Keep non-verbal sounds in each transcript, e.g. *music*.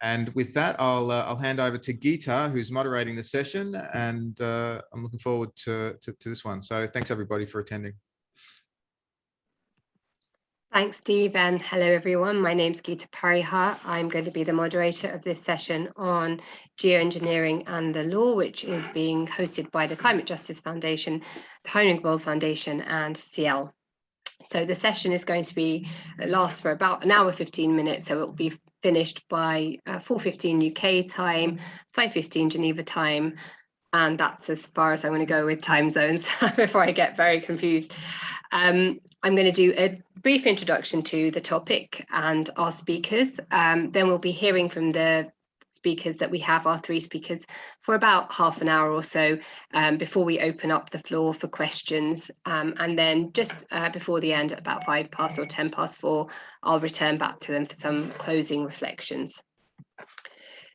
And with that, I'll, uh, I'll hand over to Geeta, who's moderating the session, and uh, I'm looking forward to, to, to this one. So thanks everybody for attending. Thanks, Steve, and hello, everyone. My name is Geeta Pariha. I'm going to be the moderator of this session on geoengineering and the law, which is being hosted by the Climate Justice Foundation, the Heinrich Böll Foundation, and CIEL So the session is going to be last for about an hour, 15 minutes. So it will be finished by uh, 4.15 UK time, 5.15 Geneva time, and that's as far as I'm going to go with time zones *laughs* before I get very confused. Um, I'm going to do a brief introduction to the topic and our speakers. Um, then we'll be hearing from the speakers that we have, our three speakers, for about half an hour or so um, before we open up the floor for questions. Um, and then just uh, before the end, about five past or 10 past four, I'll return back to them for some closing reflections.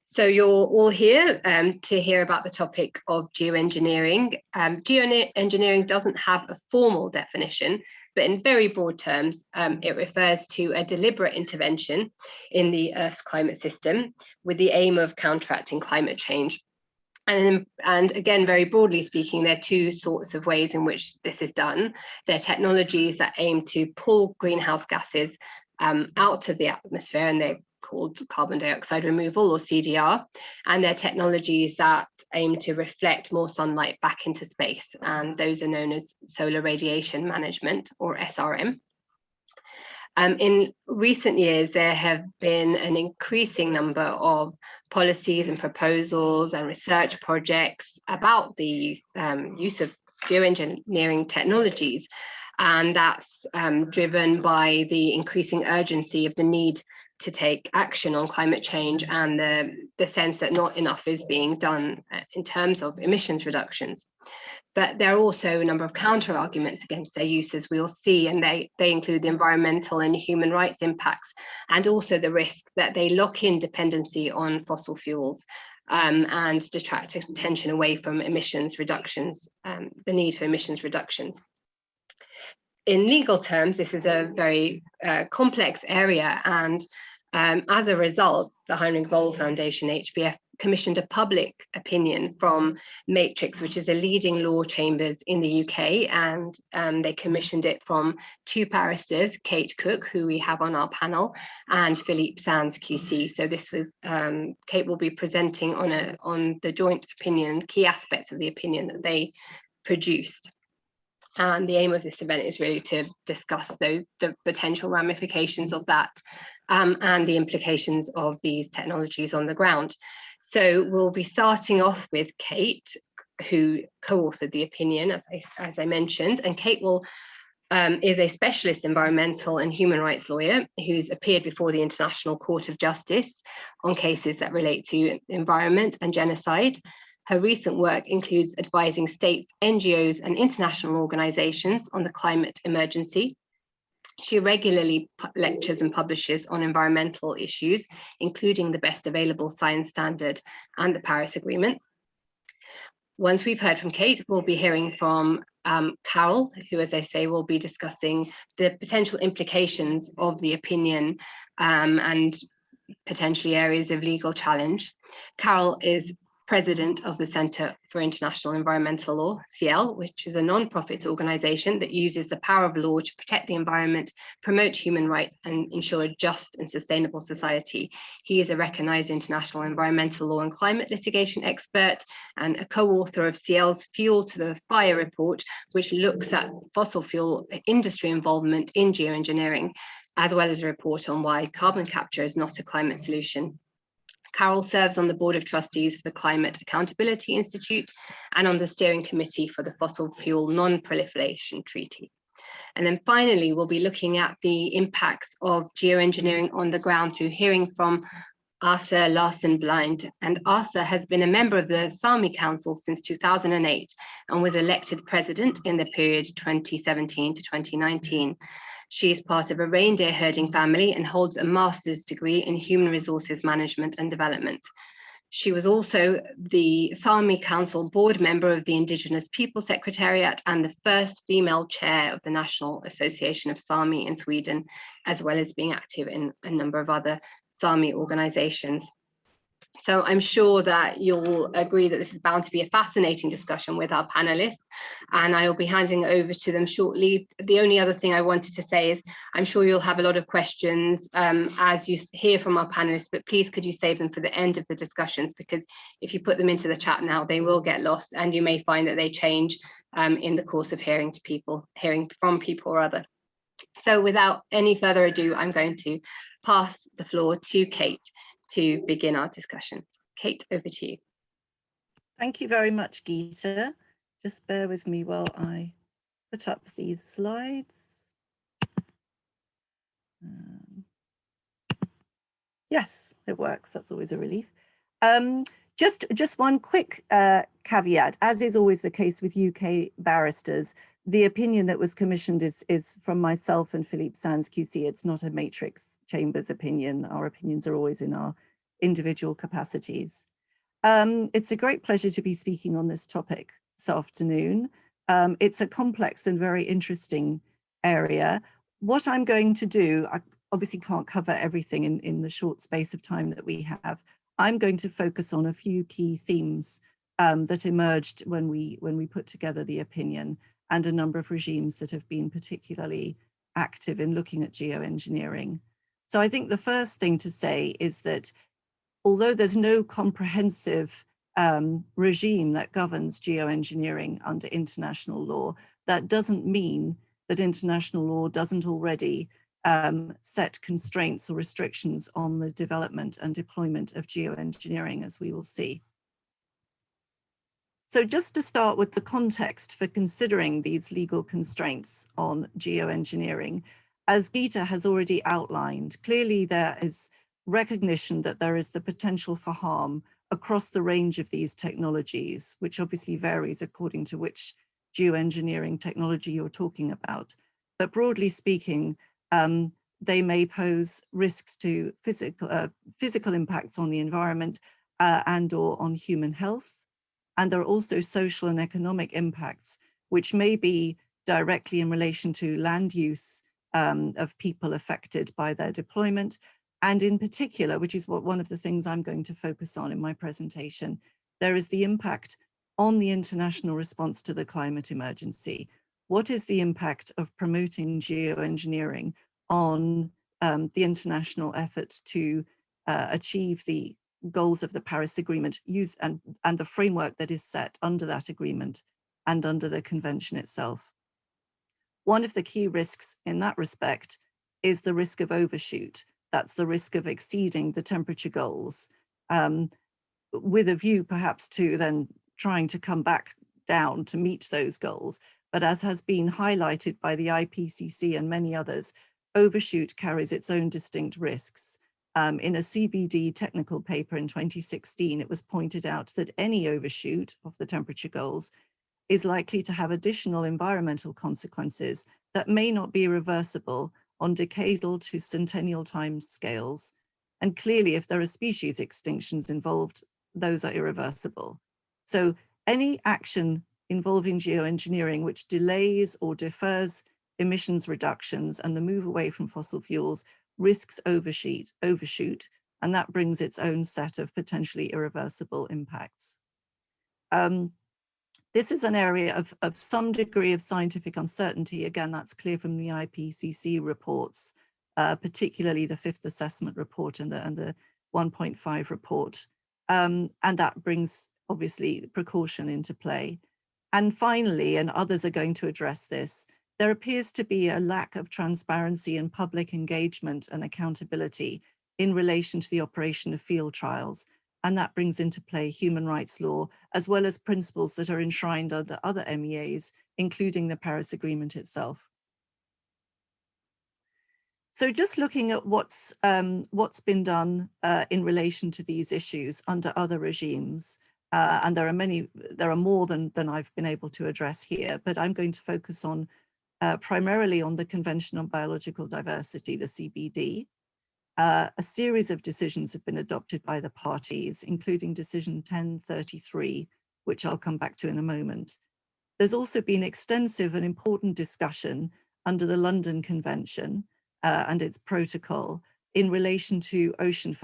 So you're all here um, to hear about the topic of geoengineering. Um, geoengineering doesn't have a formal definition, but in very broad terms, um, it refers to a deliberate intervention in the Earth's climate system with the aim of counteracting climate change. And, and again, very broadly speaking, there are two sorts of ways in which this is done. There are technologies that aim to pull greenhouse gases um, out of the atmosphere and they're called carbon dioxide removal or CDR, and they're technologies that aim to reflect more sunlight back into space, and those are known as solar radiation management or SRM. Um, in recent years, there have been an increasing number of policies and proposals and research projects about the use, um, use of geoengineering technologies. And that's um, driven by the increasing urgency of the need to take action on climate change and the, the sense that not enough is being done uh, in terms of emissions reductions. But there are also a number of counter arguments against their use, as we'll see, and they, they include the environmental and human rights impacts, and also the risk that they lock in dependency on fossil fuels um, and detract attention away from emissions reductions, um, the need for emissions reductions in legal terms, this is a very uh, complex area and um, as a result, the Heinrich Böll Foundation, HBF, commissioned a public opinion from Matrix, which is a leading law chambers in the UK, and um, they commissioned it from two barristers, Kate Cook, who we have on our panel, and Philippe Sands QC. So this was, um, Kate will be presenting on, a, on the joint opinion, key aspects of the opinion that they produced. And the aim of this event is really to discuss the, the potential ramifications of that um, and the implications of these technologies on the ground. So we'll be starting off with Kate, who co-authored the opinion, as I, as I mentioned, and Kate will um, is a specialist environmental and human rights lawyer who's appeared before the International Court of Justice on cases that relate to environment and genocide. Her recent work includes advising states, NGOs and international organizations on the climate emergency. She regularly lectures and publishes on environmental issues, including the best available science standard and the Paris Agreement. Once we've heard from Kate, we'll be hearing from um, Carroll, who, as I say, will be discussing the potential implications of the opinion um, and potentially areas of legal challenge. Carroll is president of the Centre for International Environmental Law, CIEL, which is a non-profit organisation that uses the power of law to protect the environment, promote human rights and ensure a just and sustainable society. He is a recognised international environmental law and climate litigation expert and a co-author of CIEL's Fuel to the Fire report, which looks at fossil fuel industry involvement in geoengineering, as well as a report on why carbon capture is not a climate solution. Carroll serves on the Board of Trustees for the Climate Accountability Institute and on the steering committee for the Fossil Fuel Non-Proliferation Treaty. And then finally, we'll be looking at the impacts of geoengineering on the ground through hearing from Asa Larsson Blind. And Asa has been a member of the Sami Council since 2008 and was elected president in the period 2017 to 2019. She is part of a reindeer herding family and holds a master's degree in human resources management and development. She was also the Sami Council board member of the Indigenous People Secretariat and the first female chair of the National Association of Sami in Sweden, as well as being active in a number of other Sami organizations. So I'm sure that you'll agree that this is bound to be a fascinating discussion with our panelists and I will be handing over to them shortly. The only other thing I wanted to say is I'm sure you'll have a lot of questions um, as you hear from our panelists, but please could you save them for the end of the discussions because if you put them into the chat now, they will get lost and you may find that they change um, in the course of hearing to people, hearing from people or other. So without any further ado, I'm going to pass the floor to Kate to begin our discussion. Kate, over to you. Thank you very much, Geeta. Just bear with me while I put up these slides. Um, yes, it works. That's always a relief. Um, just, just one quick uh, caveat, as is always the case with UK barristers, the opinion that was commissioned is, is from myself and Philippe Sands QC. It's not a matrix chambers opinion. Our opinions are always in our individual capacities. Um, it's a great pleasure to be speaking on this topic this afternoon. Um, it's a complex and very interesting area. What I'm going to do, I obviously can't cover everything in, in the short space of time that we have. I'm going to focus on a few key themes um, that emerged when we when we put together the opinion and a number of regimes that have been particularly active in looking at geoengineering. So I think the first thing to say is that although there's no comprehensive um, regime that governs geoengineering under international law, that doesn't mean that international law doesn't already um, set constraints or restrictions on the development and deployment of geoengineering, as we will see. So just to start with the context for considering these legal constraints on geoengineering, as Geeta has already outlined, clearly there is recognition that there is the potential for harm across the range of these technologies, which obviously varies according to which geoengineering technology you're talking about. But broadly speaking, um, they may pose risks to physical, uh, physical impacts on the environment uh, and or on human health. And there are also social and economic impacts, which may be directly in relation to land use um, of people affected by their deployment, and in particular, which is what one of the things I'm going to focus on in my presentation, there is the impact on the international response to the climate emergency. What is the impact of promoting geoengineering on um, the international effort to uh, achieve the goals of the Paris Agreement use and, and the framework that is set under that agreement and under the convention itself. One of the key risks in that respect is the risk of overshoot that's the risk of exceeding the temperature goals um, with a view perhaps to then trying to come back down to meet those goals. But as has been highlighted by the IPCC and many others, overshoot carries its own distinct risks. Um, in a CBD technical paper in 2016, it was pointed out that any overshoot of the temperature goals is likely to have additional environmental consequences that may not be reversible on decadal to centennial time scales. And clearly, if there are species extinctions involved, those are irreversible. So any action involving geoengineering which delays or defers emissions reductions and the move away from fossil fuels risks overshoot, overshoot and that brings its own set of potentially irreversible impacts. Um, this is an area of, of some degree of scientific uncertainty. Again, that's clear from the IPCC reports, uh, particularly the fifth assessment report and the, and the 1.5 report. Um, and that brings obviously precaution into play. And finally, and others are going to address this, there appears to be a lack of transparency and public engagement and accountability in relation to the operation of field trials and that brings into play human rights law, as well as principles that are enshrined under other MEAs, including the Paris Agreement itself. So just looking at what's um, what's been done uh, in relation to these issues under other regimes, uh, and there are many, there are more than, than I've been able to address here, but I'm going to focus on uh, primarily on the Convention on Biological Diversity, the CBD, uh, a series of decisions have been adopted by the parties, including decision 1033, which I'll come back to in a moment. There's also been extensive and important discussion under the London Convention uh, and its protocol in relation to ocean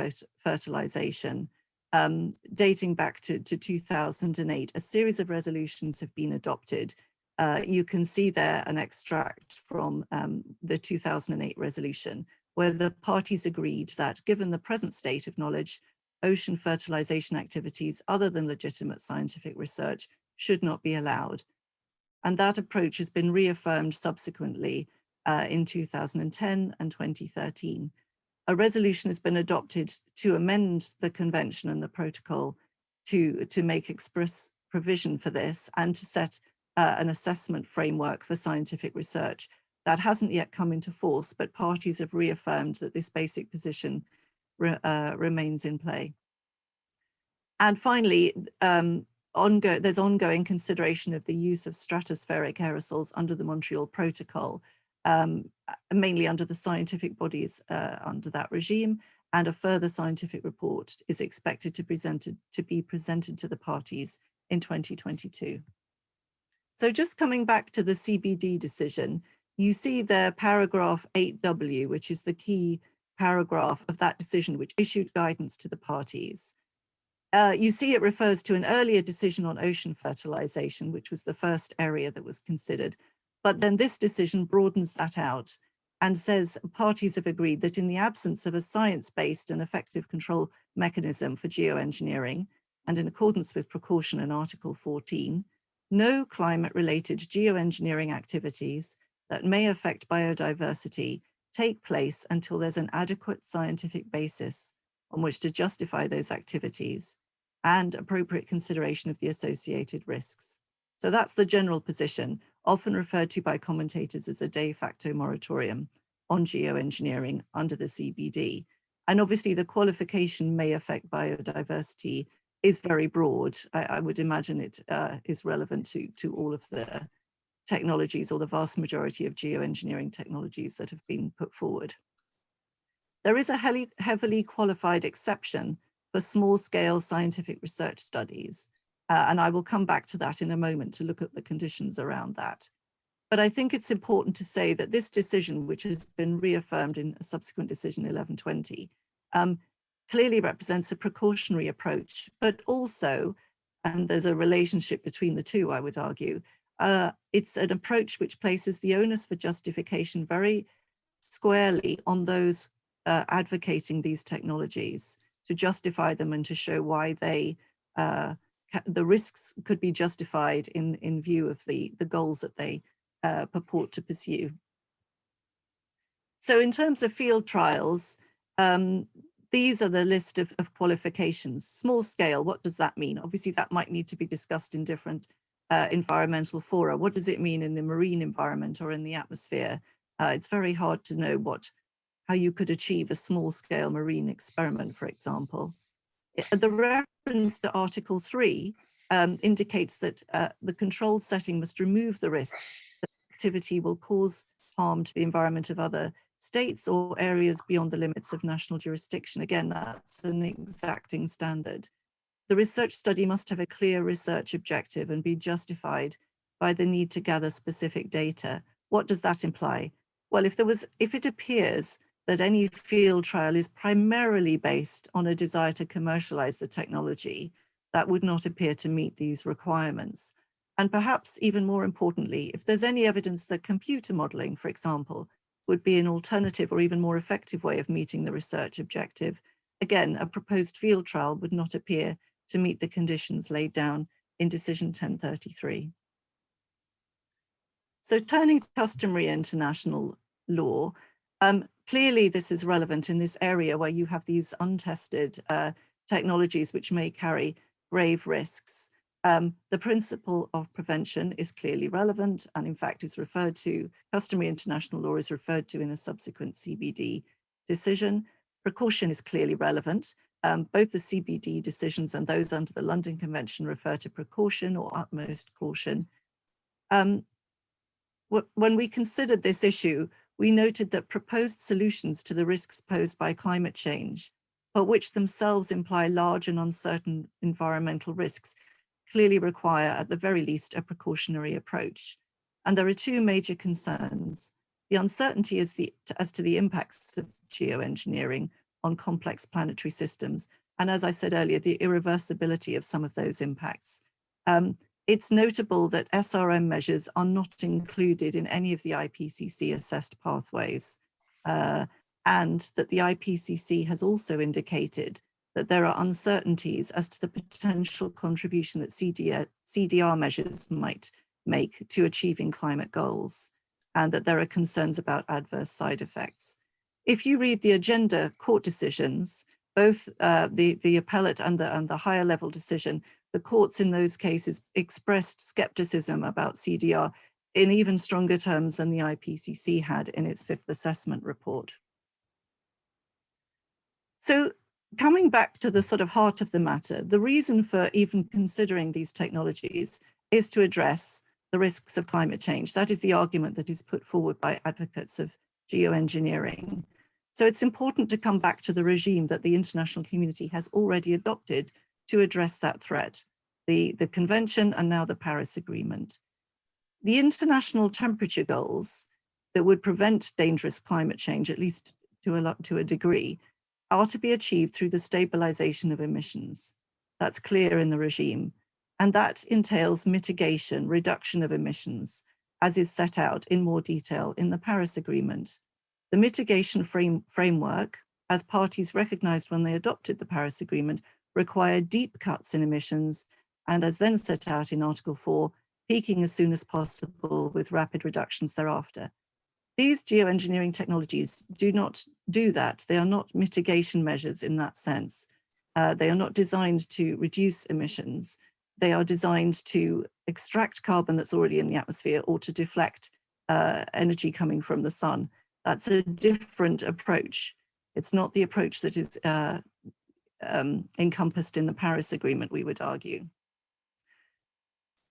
fertilization. Um, dating back to, to 2008. A series of resolutions have been adopted. Uh, you can see there an extract from um, the 2008 resolution where the parties agreed that given the present state of knowledge, ocean fertilization activities other than legitimate scientific research should not be allowed. And that approach has been reaffirmed subsequently uh, in 2010 and 2013. A resolution has been adopted to amend the convention and the protocol to, to make express provision for this and to set uh, an assessment framework for scientific research. That hasn't yet come into force, but parties have reaffirmed that this basic position re, uh, remains in play. And finally, um, ongo there's ongoing consideration of the use of stratospheric aerosols under the Montreal Protocol, um, mainly under the scientific bodies uh, under that regime, and a further scientific report is expected to, presented, to be presented to the parties in 2022. So just coming back to the CBD decision, you see the paragraph 8W, which is the key paragraph of that decision, which issued guidance to the parties. Uh, you see it refers to an earlier decision on ocean fertilization, which was the first area that was considered. But then this decision broadens that out and says parties have agreed that in the absence of a science-based and effective control mechanism for geoengineering, and in accordance with precaution in Article 14, no climate-related geoengineering activities that may affect biodiversity take place until there's an adequate scientific basis on which to justify those activities and appropriate consideration of the associated risks. So that's the general position, often referred to by commentators as a de facto moratorium on geoengineering under the CBD. And obviously the qualification may affect biodiversity is very broad. I, I would imagine it uh, is relevant to, to all of the technologies or the vast majority of geoengineering technologies that have been put forward. There is a heavily, heavily qualified exception for small scale scientific research studies. Uh, and I will come back to that in a moment to look at the conditions around that. But I think it's important to say that this decision, which has been reaffirmed in a subsequent decision 1120, um, clearly represents a precautionary approach, but also, and there's a relationship between the two, I would argue, uh, it's an approach which places the onus for justification very squarely on those uh, advocating these technologies to justify them and to show why they uh, the risks could be justified in in view of the the goals that they uh, purport to pursue. So in terms of field trials, um, these are the list of, of, qualifications. Small scale, what does that mean? Obviously that might need to be discussed in different uh, environmental fora. What does it mean in the marine environment or in the atmosphere? Uh, it's very hard to know what how you could achieve a small scale marine experiment, for example. The reference to Article 3 um, indicates that uh, the control setting must remove the risk that activity will cause harm to the environment of other states or areas beyond the limits of national jurisdiction. Again, that's an exacting standard. The research study must have a clear research objective and be justified by the need to gather specific data. What does that imply? Well, if there was, if it appears that any field trial is primarily based on a desire to commercialize the technology that would not appear to meet these requirements. And perhaps even more importantly, if there's any evidence that computer modeling, for example, would be an alternative or even more effective way of meeting the research objective, again, a proposed field trial would not appear to meet the conditions laid down in decision 1033. So turning to customary international law, um, Clearly, this is relevant in this area where you have these untested uh, technologies which may carry grave risks. Um, the principle of prevention is clearly relevant and in fact is referred to, customary international law is referred to in a subsequent CBD decision. Precaution is clearly relevant. Um, both the CBD decisions and those under the London Convention refer to precaution or utmost caution. Um, when we considered this issue, we noted that proposed solutions to the risks posed by climate change, but which themselves imply large and uncertain environmental risks, clearly require at the very least a precautionary approach. And there are two major concerns. The uncertainty is the, as to the impacts of geoengineering on complex planetary systems and as I said earlier, the irreversibility of some of those impacts. Um, it's notable that SRM measures are not included in any of the IPCC assessed pathways, uh, and that the IPCC has also indicated that there are uncertainties as to the potential contribution that CDR, CDR measures might make to achieving climate goals, and that there are concerns about adverse side effects. If you read the Urgenda court decisions, both uh, the, the appellate and the, and the higher level decision, the courts in those cases expressed skepticism about CDR in even stronger terms than the IPCC had in its fifth assessment report. So coming back to the sort of heart of the matter, the reason for even considering these technologies is to address the risks of climate change. That is the argument that is put forward by advocates of geoengineering. So it's important to come back to the regime that the international community has already adopted to address that threat, the, the convention and now the Paris Agreement. The international temperature goals that would prevent dangerous climate change, at least to a, to a degree, are to be achieved through the stabilization of emissions. That's clear in the regime. And that entails mitigation, reduction of emissions, as is set out in more detail in the Paris Agreement. The mitigation frame, framework, as parties recognized when they adopted the Paris Agreement, require deep cuts in emissions and as then set out in Article 4, peaking as soon as possible with rapid reductions thereafter. These geoengineering technologies do not do that. They are not mitigation measures in that sense. Uh, they are not designed to reduce emissions. They are designed to extract carbon that's already in the atmosphere or to deflect uh, energy coming from the sun. That's a different approach. It's not the approach that is uh, um, encompassed in the Paris Agreement, we would argue.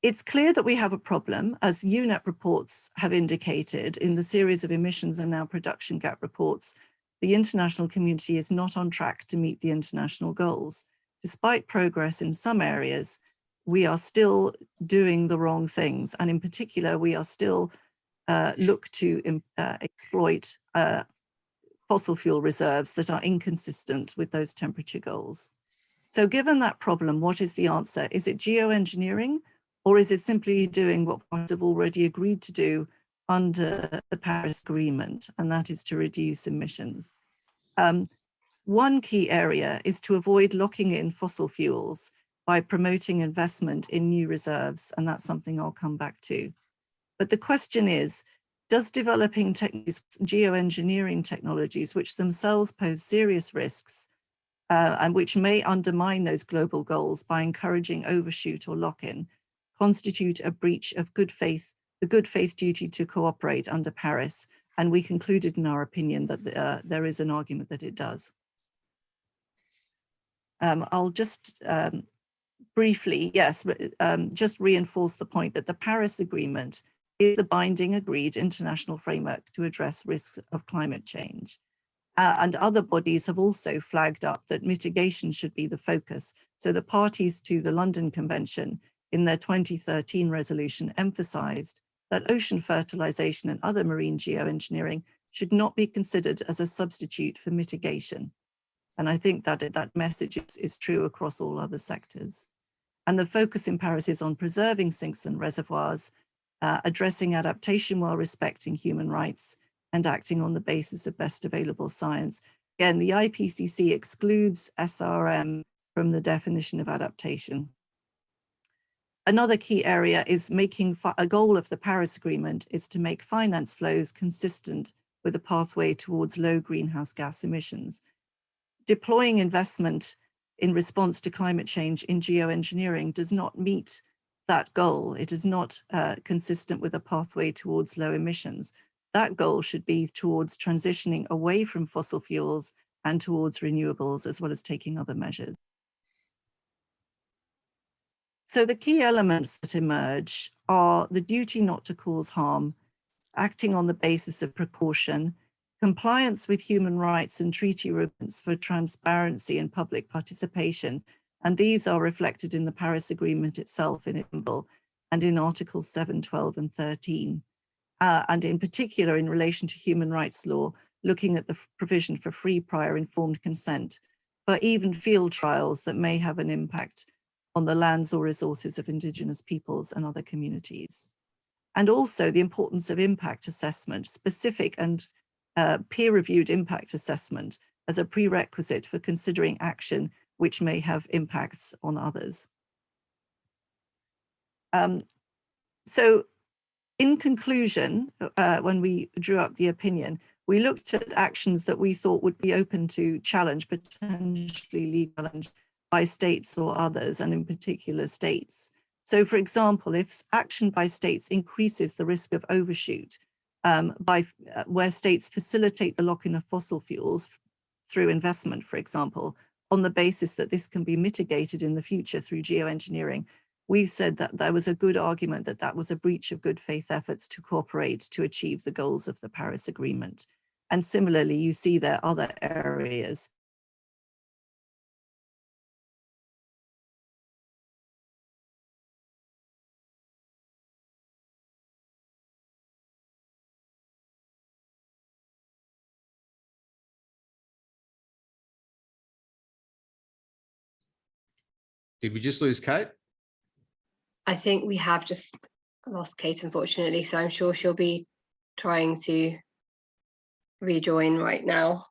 It's clear that we have a problem, as UNEP reports have indicated in the series of emissions and now production gap reports, the international community is not on track to meet the international goals. Despite progress in some areas, we are still doing the wrong things. And in particular, we are still uh, look to uh, exploit uh, fossil fuel reserves that are inconsistent with those temperature goals. So given that problem, what is the answer? Is it geoengineering or is it simply doing what parties have already agreed to do under the Paris Agreement, and that is to reduce emissions? Um, one key area is to avoid locking in fossil fuels by promoting investment in new reserves, and that's something I'll come back to. But the question is, does developing geoengineering technologies, which themselves pose serious risks, uh, and which may undermine those global goals by encouraging overshoot or lock-in, constitute a breach of good faith, the good faith duty to cooperate under Paris. And we concluded in our opinion that uh, there is an argument that it does. Um, I'll just um, briefly, yes, um, just reinforce the point that the Paris Agreement is the binding agreed international framework to address risks of climate change. Uh, and other bodies have also flagged up that mitigation should be the focus. So the parties to the London Convention in their 2013 resolution emphasized that ocean fertilization and other marine geoengineering should not be considered as a substitute for mitigation. And I think that that message is, is true across all other sectors. And the focus in Paris is on preserving sinks and reservoirs, uh, addressing adaptation while respecting human rights and acting on the basis of best available science. Again, the IPCC excludes SRM from the definition of adaptation. Another key area is making a goal of the Paris Agreement is to make finance flows consistent with a pathway towards low greenhouse gas emissions. Deploying investment in response to climate change in geoengineering does not meet that goal. It is not uh, consistent with a pathway towards low emissions. That goal should be towards transitioning away from fossil fuels and towards renewables, as well as taking other measures. So the key elements that emerge are the duty not to cause harm, acting on the basis of precaution, compliance with human rights and treaty agreements for transparency and public participation. And these are reflected in the Paris Agreement itself in Istanbul and in Articles 7, 12 and 13. Uh, and in particular in relation to human rights law, looking at the provision for free prior informed consent but even field trials that may have an impact on the lands or resources of Indigenous peoples and other communities. And also the importance of impact assessment, specific and uh, peer-reviewed impact assessment as a prerequisite for considering action which may have impacts on others. Um, so in conclusion, uh, when we drew up the opinion, we looked at actions that we thought would be open to challenge, potentially legal challenge by states or others, and in particular states. So for example, if action by states increases the risk of overshoot um, by uh, where states facilitate the lock-in of fossil fuels through investment, for example, on the basis that this can be mitigated in the future through geoengineering, we've said that there was a good argument that that was a breach of good faith efforts to cooperate to achieve the goals of the Paris Agreement. And similarly, you see there are other areas Did we just lose Kate? I think we have just lost Kate, unfortunately, so I'm sure she'll be trying to rejoin right now.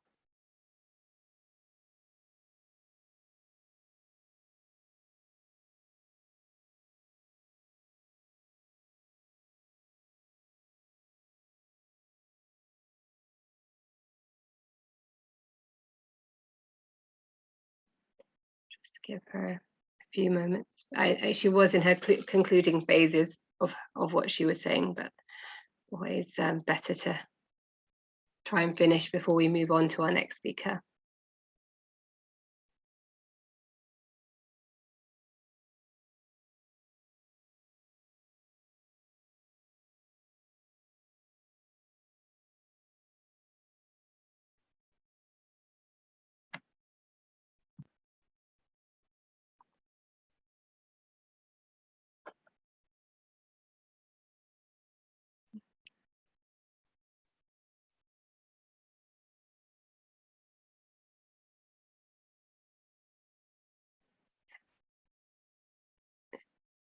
Just give her few moments. I, I she was in her concluding phases of of what she was saying, but always um, better to try and finish before we move on to our next speaker.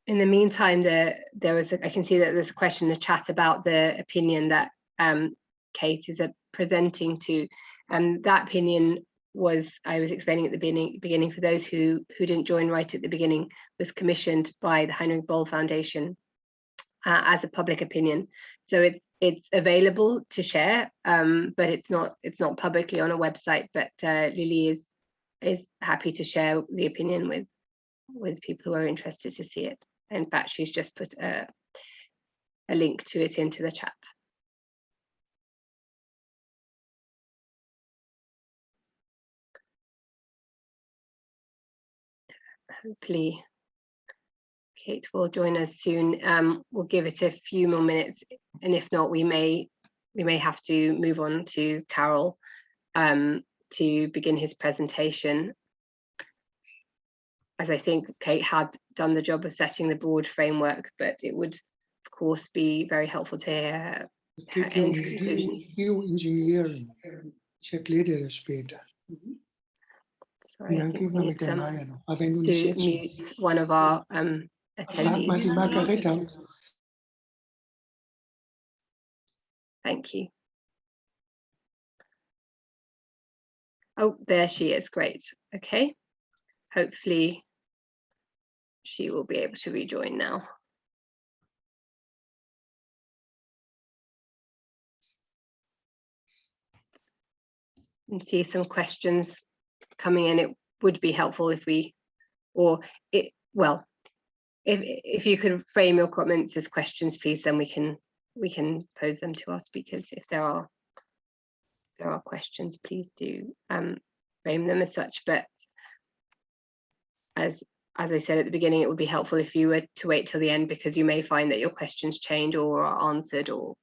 In the meantime, there there was a, I can see that there's a question in the chat about the opinion that um, Kate is uh, presenting to, and that opinion was I was explaining at the beginning beginning for those who who didn't join right at the beginning was commissioned by the Heinrich Böll Foundation uh, as a public opinion. So it it's available to share, um, but it's not it's not publicly on a website. But uh, Lily is is happy to share the opinion with with people who are interested to see it. In fact, she's just put a, a link to it into the chat. Hopefully, Kate will join us soon. Um, we'll give it a few more minutes, and if not, we may we may have to move on to Carroll um, to begin his presentation as I think Kate had done the job of setting the broad framework, but it would, of course, be very helpful to hear her end conclusions. Geoengineering, check later später. Sorry, I think we need Margareta some, Mayer. Aber wenn du to mute one of our um, frag mal die attendees. Thank you. Oh, there she is. Great. Okay. Hopefully she will be able to rejoin now. And see some questions coming in. It would be helpful if we, or it, well, if if you could frame your comments as questions, please, then we can we can pose them to our speakers if there are if there are questions, please do um, frame them as such. But as as I said at the beginning, it would be helpful if you were to wait till the end because you may find that your questions change or are answered or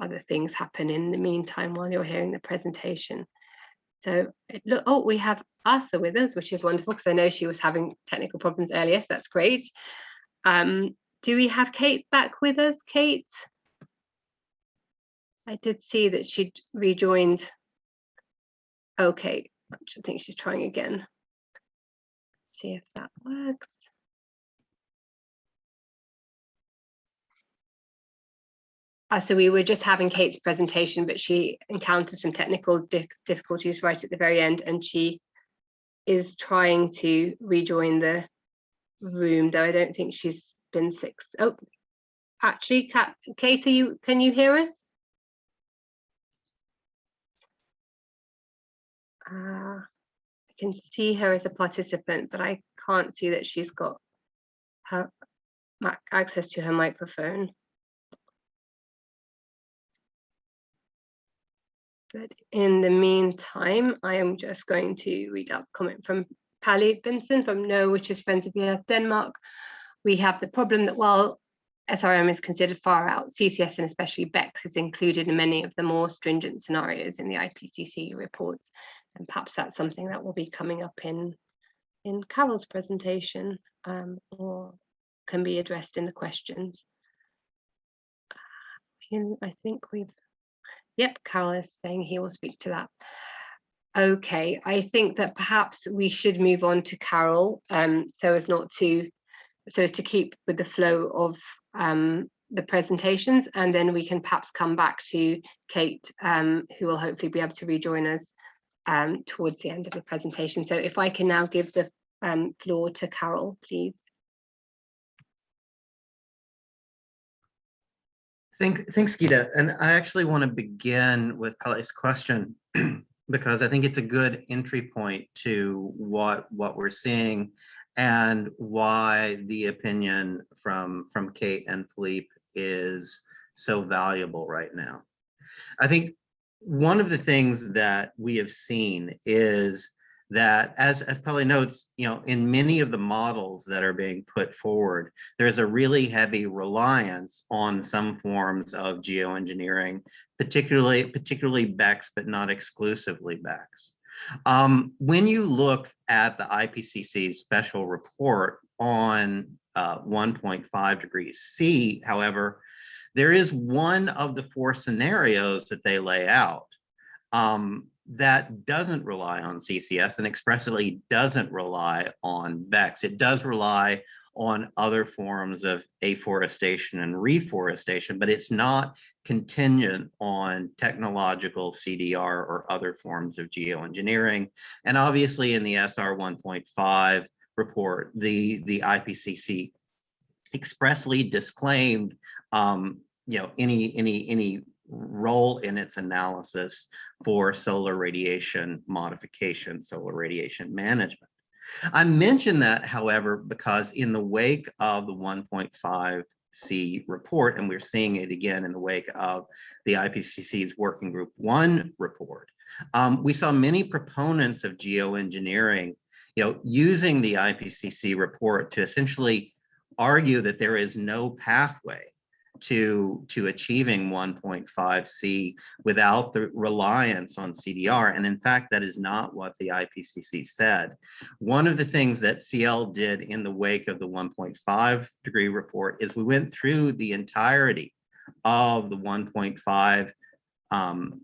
other things happen in the meantime while you're hearing the presentation. So look, oh, we have Asa with us, which is wonderful because I know she was having technical problems earlier, so that's great. Um, do we have Kate back with us, Kate? I did see that she'd rejoined. Okay. I think she's trying again. See if that works. Uh, so we were just having Kate's presentation, but she encountered some technical di difficulties right at the very end, and she is trying to rejoin the room, though I don't think she's been six. Oh, actually, Kat, Kate, you, can you hear us? Uh, can see her as a participant, but I can't see that she's got her access to her microphone. But in the meantime, I am just going to read out the comment from Palle Bendsen from NOAH, which is Friends of the Earth Denmark. We have the problem that while SRM is considered far out, CCS and especially BECCS is included in many of the more stringent scenarios in the IPCC reports. And perhaps that's something that will be coming up in, in Carroll's presentation um, or can be addressed in the questions. I think we've Yep, Carroll is saying he will speak to that. Okay, I think that perhaps we should move on to Carroll um, so as not to, so as to keep with the flow of um, the presentations and then we can perhaps come back to Kate um, who will hopefully be able to rejoin us um, towards the end of the presentation. So if I can now give the um, floor to Carroll, please. Thank, thanks, Geeta. And I actually want to begin with Palle's question *clears throat* because I think it's a good entry point to what what we're seeing and why the opinion from from Kate and Philippe is so valuable right now. I think one of the things that we have seen is that as, as Palle notes, you know, in many of the models that are being put forward, there's a really heavy reliance on some forms of geoengineering, particularly, particularly BECCS, but not exclusively BECCS. Um, when you look at the IPCC's special report on uh, 1.5 degrees C, however, there is one of the four scenarios that they lay out um, that doesn't rely on CCS and expressly doesn't rely on BECCS. It does rely on other forms of afforestation and reforestation, but it's not contingent on technological CDR or other forms of geoengineering. And obviously in the SR 1.5 report, the, the IPCC expressly disclaimed um, you know, any, any, any role in its analysis for solar radiation modification, solar radiation management. I mention that, however, because in the wake of the 1.5 C report, and we're seeing it again in the wake of the IPCC's Working Group 1 report, um, we saw many proponents of geoengineering you know, using the IPCC report to essentially argue that there is no pathway to, to achieving 1.5C without the reliance on CDR. And in fact, that is not what the IPCC said. One of the things that CIEL did in the wake of the 1.5 degree report is we went through the entirety of the 1.5 um,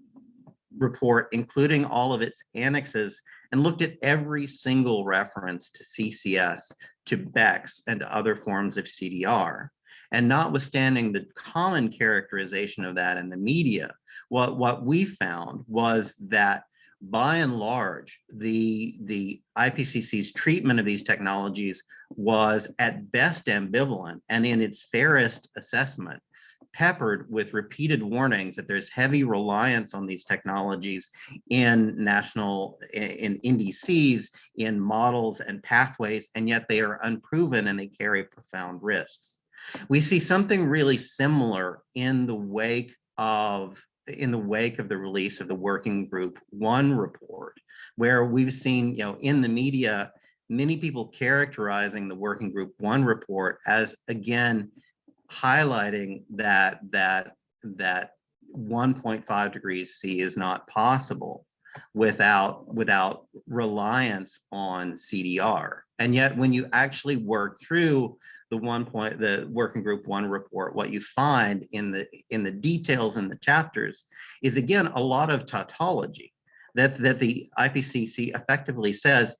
report, including all of its annexes, and looked at every single reference to CCS, to BECCS, and to other forms of CDR. And notwithstanding the common characterization of that in the media, what, what we found was that by and large, the, the IPCC's treatment of these technologies was at best ambivalent and in its fairest assessment, peppered with repeated warnings that there's heavy reliance on these technologies in national, in NDCs, in models and pathways, and yet they are unproven and they carry profound risks. We see something really similar in the wake of in the wake of the release of the working group one report, where we've seen, you know, in the media, many people characterizing the working group one report as again highlighting that that that 1.5 degrees C is not possible without without reliance on CDR. And yet when you actually work through the one point, the working group one report, what you find in the in the details in the chapters is again a lot of tautology that, that the IPCC effectively says,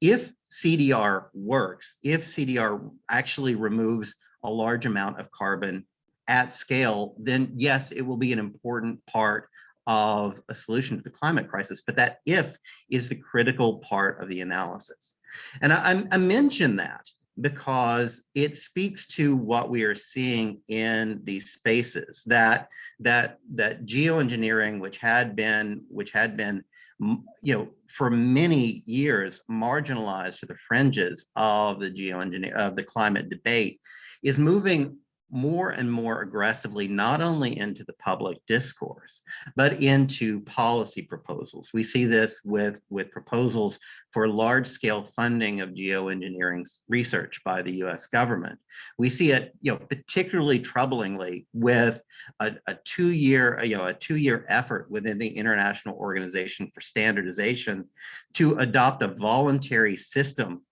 if CDR works, if CDR actually removes a large amount of carbon at scale, then yes, it will be an important part of a solution to the climate crisis. But that if is the critical part of the analysis. And I, I mention that because it speaks to what we are seeing in these spaces. That that that geoengineering, which had been which had been you know for many years marginalized to the fringes of the geoengineer of the climate debate, is moving more and more aggressively, not only into the public discourse, but into policy proposals. We see this with, with proposals for large scale funding of geoengineering research by the US government. We see it, you know, particularly troublingly with a, a two year, you know, a two year effort within the International Organization for Standardization to adopt a voluntary system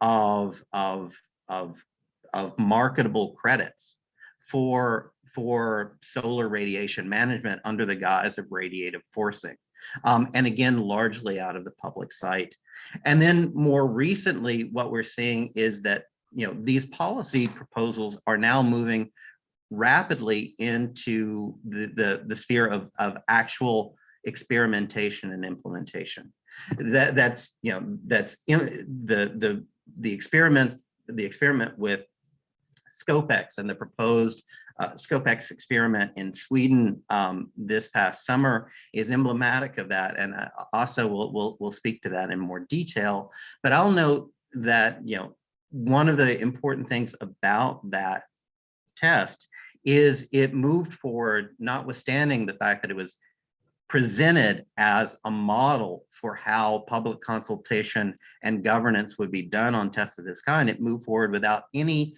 of, of, of, of marketable credits for for solar radiation management under the guise of radiative forcing. Um, and again, largely out of the public sight. And then more recently, what we're seeing is that you know these policy proposals are now moving rapidly into the, the, the sphere of, of actual experimentation and implementation. That that's you know that's in the the the experiment the experiment with Scopex and the proposed uh, Scopex experiment in Sweden um, this past summer is emblematic of that. And uh, also we'll, we'll, we'll speak to that in more detail. But I'll note that, you know, one of the important things about that test is it moved forward, notwithstanding the fact that it was presented as a model for how public consultation and governance would be done on tests of this kind. It moved forward without any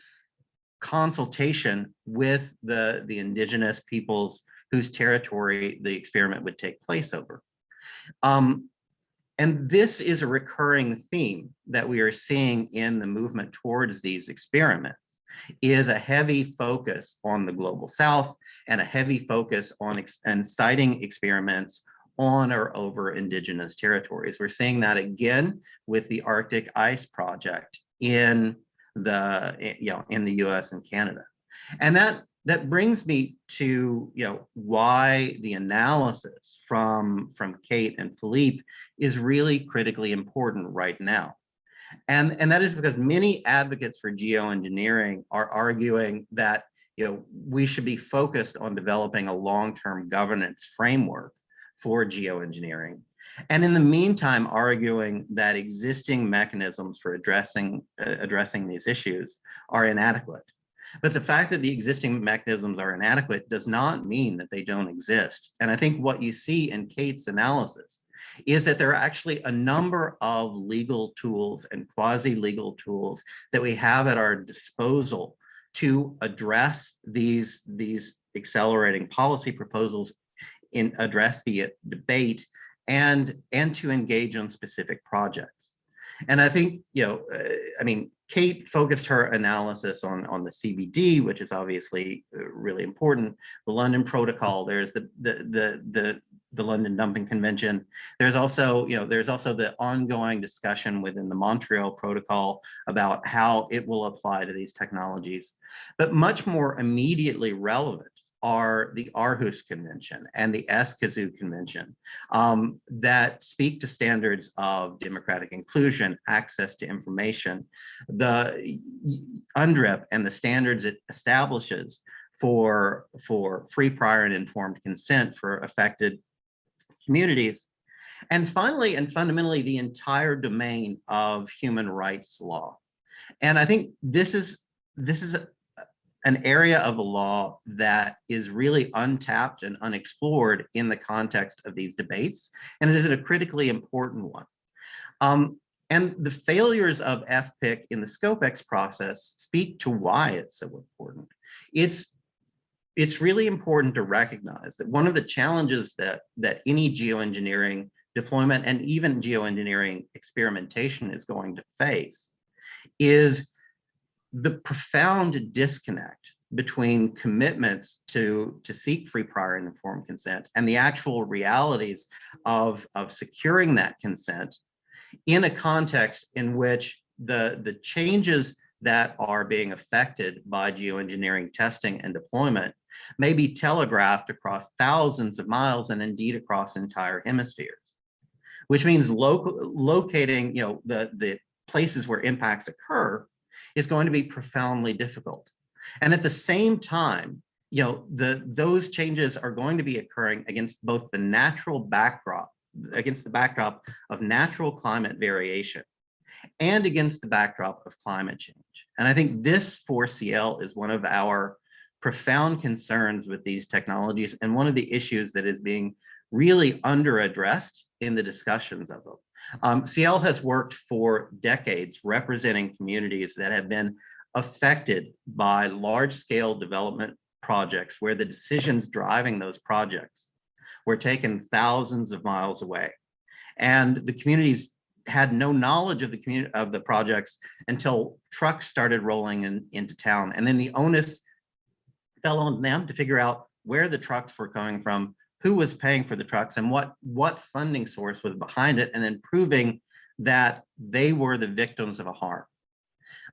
consultation with the, the indigenous peoples whose territory the experiment would take place over. Um, and this is a recurring theme that we are seeing in the movement towards these experiments is a heavy focus on the global south and a heavy focus on ex and citing experiments on or over indigenous territories. We're seeing that again with the Arctic Ice Project in the you know in the US and Canada. And that that brings me to you know why the analysis from from Kate and Philippe is really critically important right now. And, and that is because many advocates for geoengineering are arguing that you know we should be focused on developing a long-term governance framework for geoengineering and in the meantime, arguing that existing mechanisms for addressing uh, addressing these issues are inadequate. But the fact that the existing mechanisms are inadequate does not mean that they don't exist. And I think what you see in Kate's analysis is that there are actually a number of legal tools and quasi-legal tools that we have at our disposal to address these, these accelerating policy proposals in address the debate and and to engage on specific projects. And I think, you know, uh, I mean, Kate focused her analysis on, on the CBD, which is obviously uh, really important. The London Protocol, there's the, the, the, the, the London Dumping Convention. There's also, you know, there's also the ongoing discussion within the Montreal Protocol about how it will apply to these technologies. But much more immediately relevant are the Aarhus Convention and the Escazú Convention um, that speak to standards of democratic inclusion, access to information, the UNDRIP and the standards it establishes for, for free, prior, and informed consent for affected communities. And finally, and fundamentally, the entire domain of human rights law. And I think this is this is an area of the law that is really untapped and unexplored in the context of these debates, and it is a critically important one. Um, and the failures of FPIC in the ScopeX process speak to why it's so important. It's it's really important to recognize that one of the challenges that that any geoengineering deployment and even geoengineering experimentation is going to face is the profound disconnect between commitments to, to seek free prior and informed consent and the actual realities of, of securing that consent in a context in which the, the changes that are being affected by geoengineering testing and deployment may be telegraphed across thousands of miles and indeed across entire hemispheres, which means local, locating you know, the, the places where impacts occur is going to be profoundly difficult. And at the same time, you know, the, those changes are going to be occurring against both the natural backdrop, against the backdrop of natural climate variation and against the backdrop of climate change. And I think this for CIEL is one of our profound concerns with these technologies and one of the issues that is being really under addressed in the discussions of them. Um, CIEL has worked for decades representing communities that have been affected by large scale development projects where the decisions driving those projects were taken thousands of miles away. And the communities had no knowledge of the community of the projects until trucks started rolling in, into town. And then the onus fell on them to figure out where the trucks were coming from, who was paying for the trucks and what, what funding source was behind it, and then proving that they were the victims of a harm.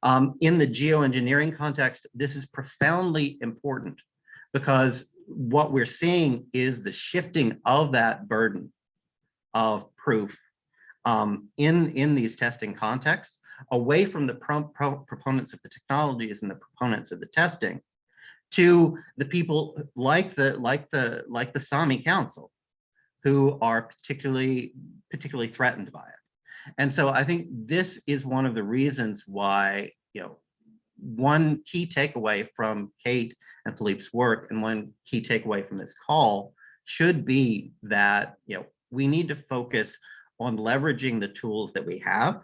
Um, in the geoengineering context, this is profoundly important because what we're seeing is the shifting of that burden of proof um, in, in these testing contexts away from the pro pro proponents of the technologies and the proponents of the testing to the people like the like the like the Sami Council, who are particularly particularly threatened by it. And so I think this is one of the reasons why, you know, one key takeaway from Kate and Philippe's work and one key takeaway from this call should be that, you know, we need to focus on leveraging the tools that we have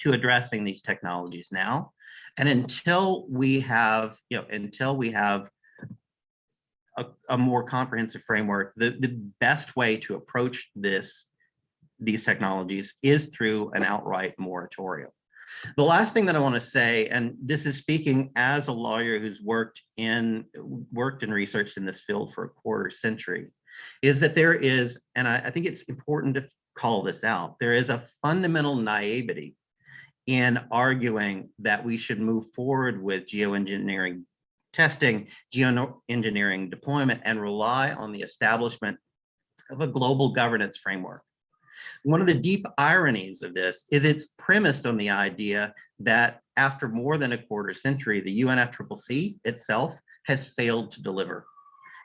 to addressing these technologies now. And until we have, you know, until we have a, a more comprehensive framework, the, the best way to approach this, these technologies is through an outright moratorium. The last thing that I want to say, and this is speaking as a lawyer who's worked in worked and researched in this field for a quarter century, is that there is, and I, I think it's important to call this out, there is a fundamental naivety in arguing that we should move forward with geoengineering testing, geoengineering deployment, and rely on the establishment of a global governance framework. One of the deep ironies of this is it's premised on the idea that after more than a quarter century, the UNFCCC itself has failed to deliver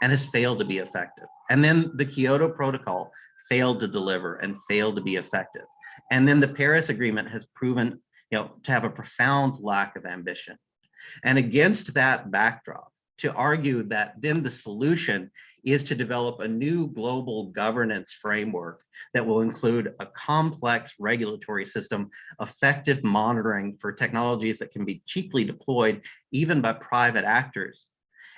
and has failed to be effective. And then the Kyoto Protocol failed to deliver and failed to be effective. And then the Paris Agreement has proven you know, to have a profound lack of ambition. And against that backdrop, to argue that then the solution is to develop a new global governance framework that will include a complex regulatory system, effective monitoring for technologies that can be cheaply deployed even by private actors.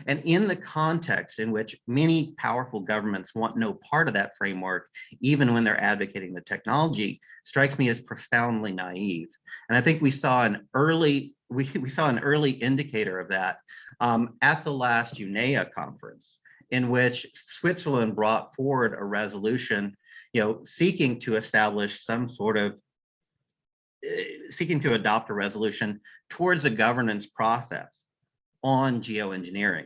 And in the context in which many powerful governments want no part of that framework, even when they're advocating the technology, strikes me as profoundly naive. And I think we saw an early we, we saw an early indicator of that um, at the last UNEA conference, in which Switzerland brought forward a resolution, you know, seeking to establish some sort of uh, seeking to adopt a resolution towards a governance process on geoengineering.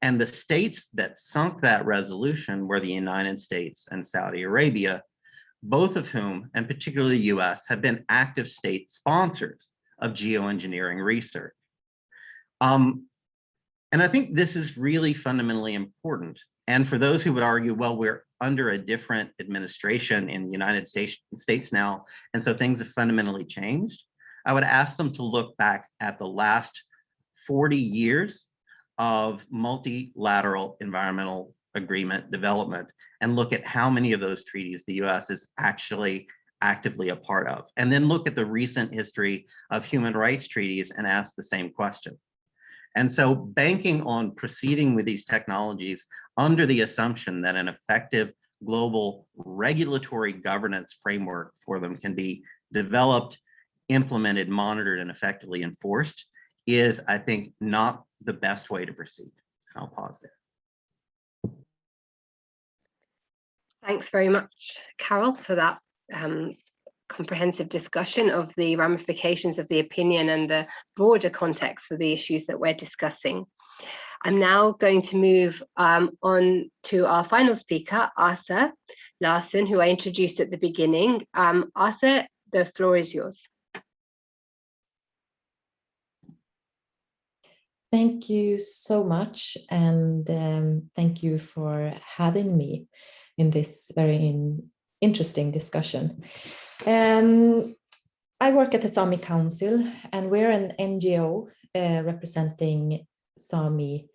And the states that sunk that resolution were the United States and Saudi Arabia, both of whom, and particularly the US, have been active state sponsors of geoengineering research. Um, and I think this is really fundamentally important. And for those who would argue, well, we're under a different administration in the United States, States now, and so things have fundamentally changed, I would ask them to look back at the last 40 years of multilateral environmental agreement development and look at how many of those treaties the US is actually actively a part of. And then look at the recent history of human rights treaties and ask the same question. And so banking on proceeding with these technologies under the assumption that an effective global regulatory governance framework for them can be developed, implemented, monitored, and effectively enforced is, I think, not the best way to proceed. And I'll pause there. Thanks very much, Carroll, for that um, comprehensive discussion of the ramifications of the opinion and the broader context for the issues that we're discussing. I'm now going to move um, on to our final speaker, Asa Larsson, who I introduced at the beginning. Um, the floor is yours. Thank you so much, and um, thank you for having me in this very in, interesting discussion. Um, I work at the Sami Council, and we're an NGO uh, representing Sami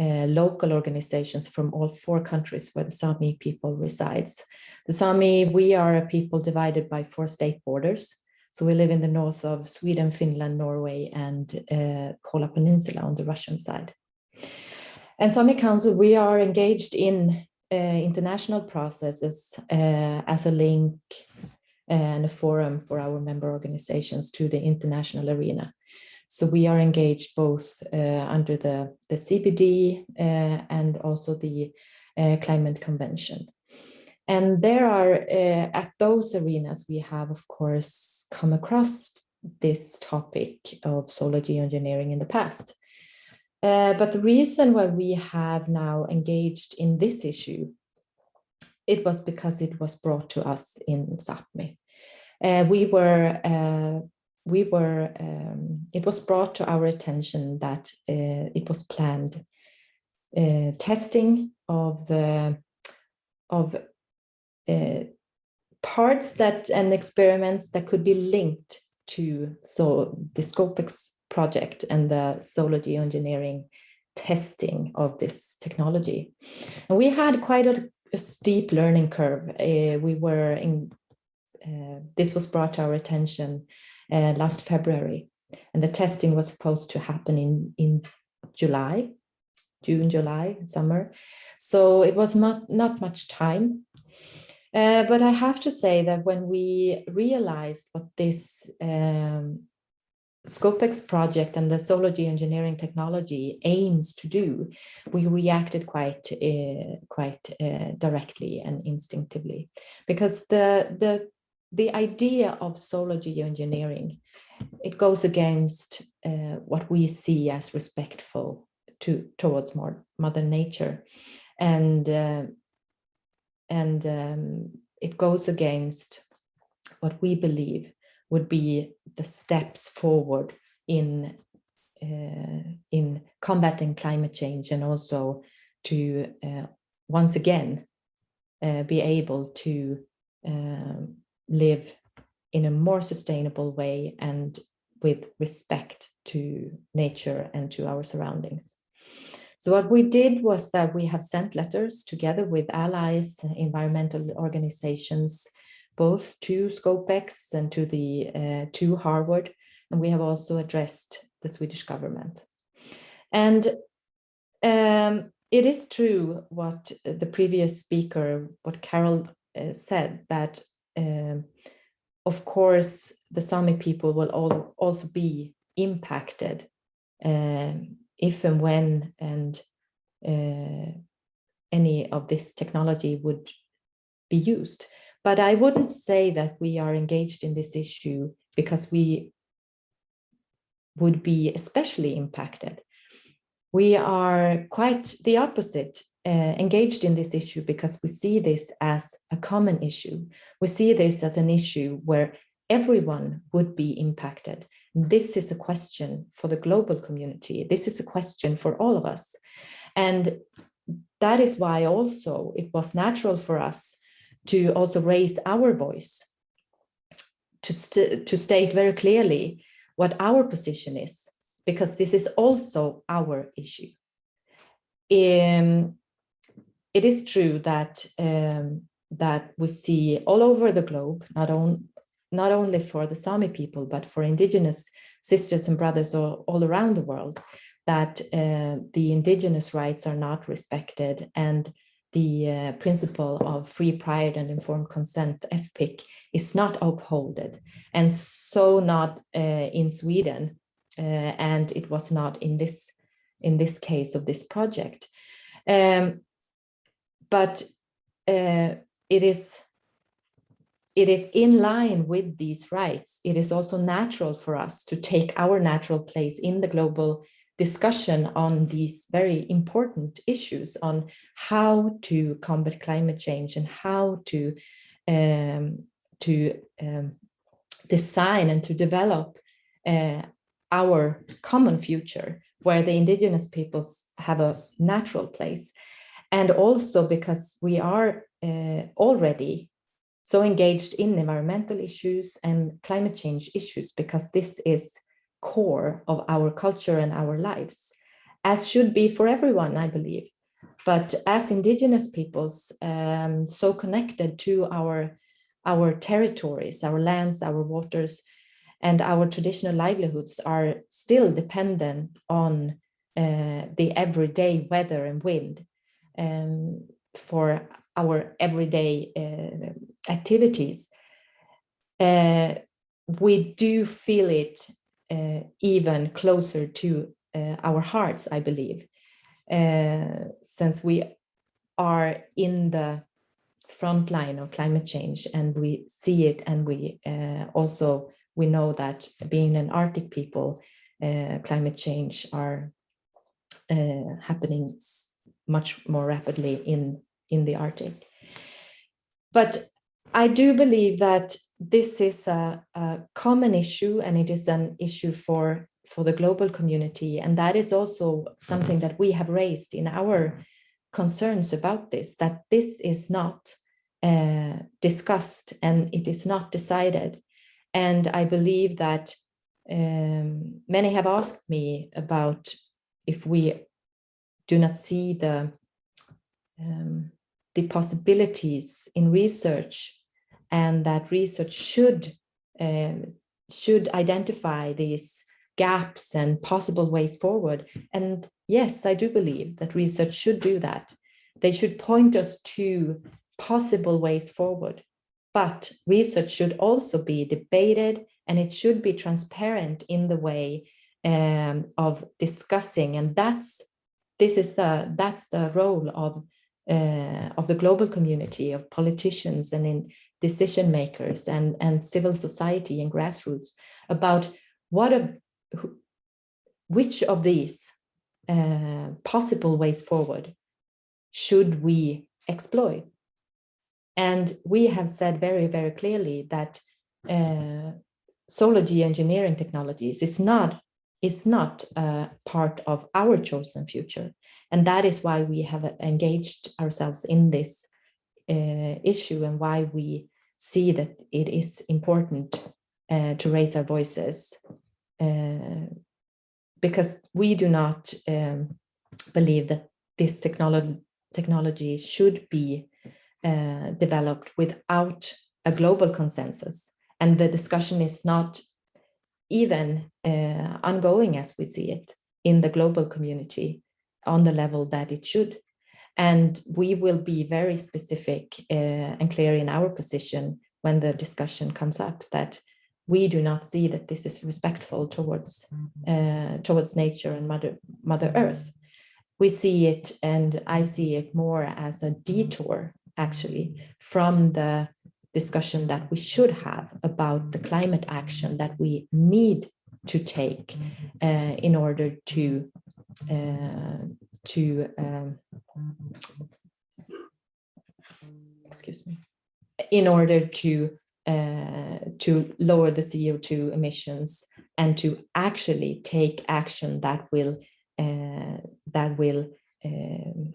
uh, local organizations from all four countries where the Sami people resides. The Sami, we are a people divided by four state borders. So we live in the north of Sweden, Finland, Norway, and uh, Kola Peninsula on the Russian side. And Sami Council, we are engaged in uh, international processes uh, as a link and a forum for our member organizations to the international arena. So we are engaged both uh, under the, the CBD uh, and also the uh, Climate Convention. And there are, uh, at those arenas, we have, of course, come across this topic of solar geoengineering in the past. Uh, but the reason why we have now engaged in this issue, it was because it was brought to us in Sápmi. Uh, we were, uh, we were, um, it was brought to our attention that uh, it was planned uh, testing of, uh, of uh, parts that and experiments that could be linked to so the Scopex project and the solar geoengineering testing of this technology. And we had quite a, a steep learning curve. Uh, we were in, uh, this was brought to our attention uh, last February, and the testing was supposed to happen in, in July, June, July, summer. So it was not, not much time uh, but I have to say that when we realized what this um, Scopex project and the solar geoengineering technology aims to do, we reacted quite uh, quite uh, directly and instinctively, because the the the idea of solar geoengineering it goes against uh, what we see as respectful to towards more mother nature, and uh, and um, it goes against what we believe would be the steps forward in uh, in combating climate change and also to uh, once again uh, be able to um, live in a more sustainable way and with respect to nature and to our surroundings. So what we did was that we have sent letters together with allies, environmental organizations, both to Scopex and to the uh, to Harvard, and we have also addressed the Swedish government. And um, it is true what the previous speaker, what Carroll uh, said, that um, of course the Sami people will all, also be impacted um, if and when and uh, any of this technology would be used. But I wouldn't say that we are engaged in this issue because we would be especially impacted. We are quite the opposite, uh, engaged in this issue because we see this as a common issue. We see this as an issue where everyone would be impacted. This is a question for the global community. This is a question for all of us. And that is why also it was natural for us to also raise our voice, to, st to state very clearly what our position is, because this is also our issue. Um, it is true that um, that we see all over the globe, not, on, not only for the Sami people, but for indigenous sisters and brothers all, all around the world, that uh, the indigenous rights are not respected and the uh, principle of free, prior and informed consent, FPIC, is not upheld. And so not uh, in Sweden, uh, and it was not in this in this case of this project. Um, but uh, it is it is in line with these rights. It is also natural for us to take our natural place in the global discussion on these very important issues on how to combat climate change and how to um, to um, design and to develop uh, our common future where the indigenous peoples have a natural place and also because we are uh, already so engaged in environmental issues and climate change issues because this is core of our culture and our lives as should be for everyone i believe. But as indigenous peoples um, so connected to our our territories our lands our waters and our traditional livelihoods are still dependent on uh, the everyday weather and wind um, for our everyday uh, activities, uh, we do feel it uh, even closer to uh, our hearts, I believe, uh, since we are in the front line of climate change and we see it and we uh, also we know that being an Arctic people, climate change are happening much more rapidly in in the Arctic. But I do believe that this is a, a, common issue and it is an issue for, for the global community. And that is also something that we have raised in our concerns about this, that this is not uh, discussed and it is not decided. And I believe that um, many have asked me about if we do not see the um, the possibilities in research and that research should um, should identify these gaps and possible ways forward. And yes, I do believe that research should do that. They should point us to possible ways forward. But research should also be debated and it should be transparent in the way um, of discussing. And that's this is the that's the role of uh, of the global community of politicians and in decision makers and, and civil society and grassroots about what a, which of these uh, possible ways forward should we exploit. And we have said very, very clearly that uh, solar geoengineering technologies is not, it's not uh, part of our chosen future. And that is why we have engaged ourselves in this uh, issue and why we see that it is important uh, to raise our voices uh, because we do not um, believe that this technology technology should be uh, developed without a global consensus and the discussion is not even uh, ongoing as we see it in the global community on the level that it should. And we will be very specific uh, and clear in our position when the discussion comes up that we do not see that this is respectful towards uh, towards nature and mother mother earth. We see it and i see it more as a detour actually from the discussion that we should have about the climate action that we need to take uh, in order to uh, to um, excuse me in order to uh, to lower the CO2 emissions and to actually take action that will uh, that will um,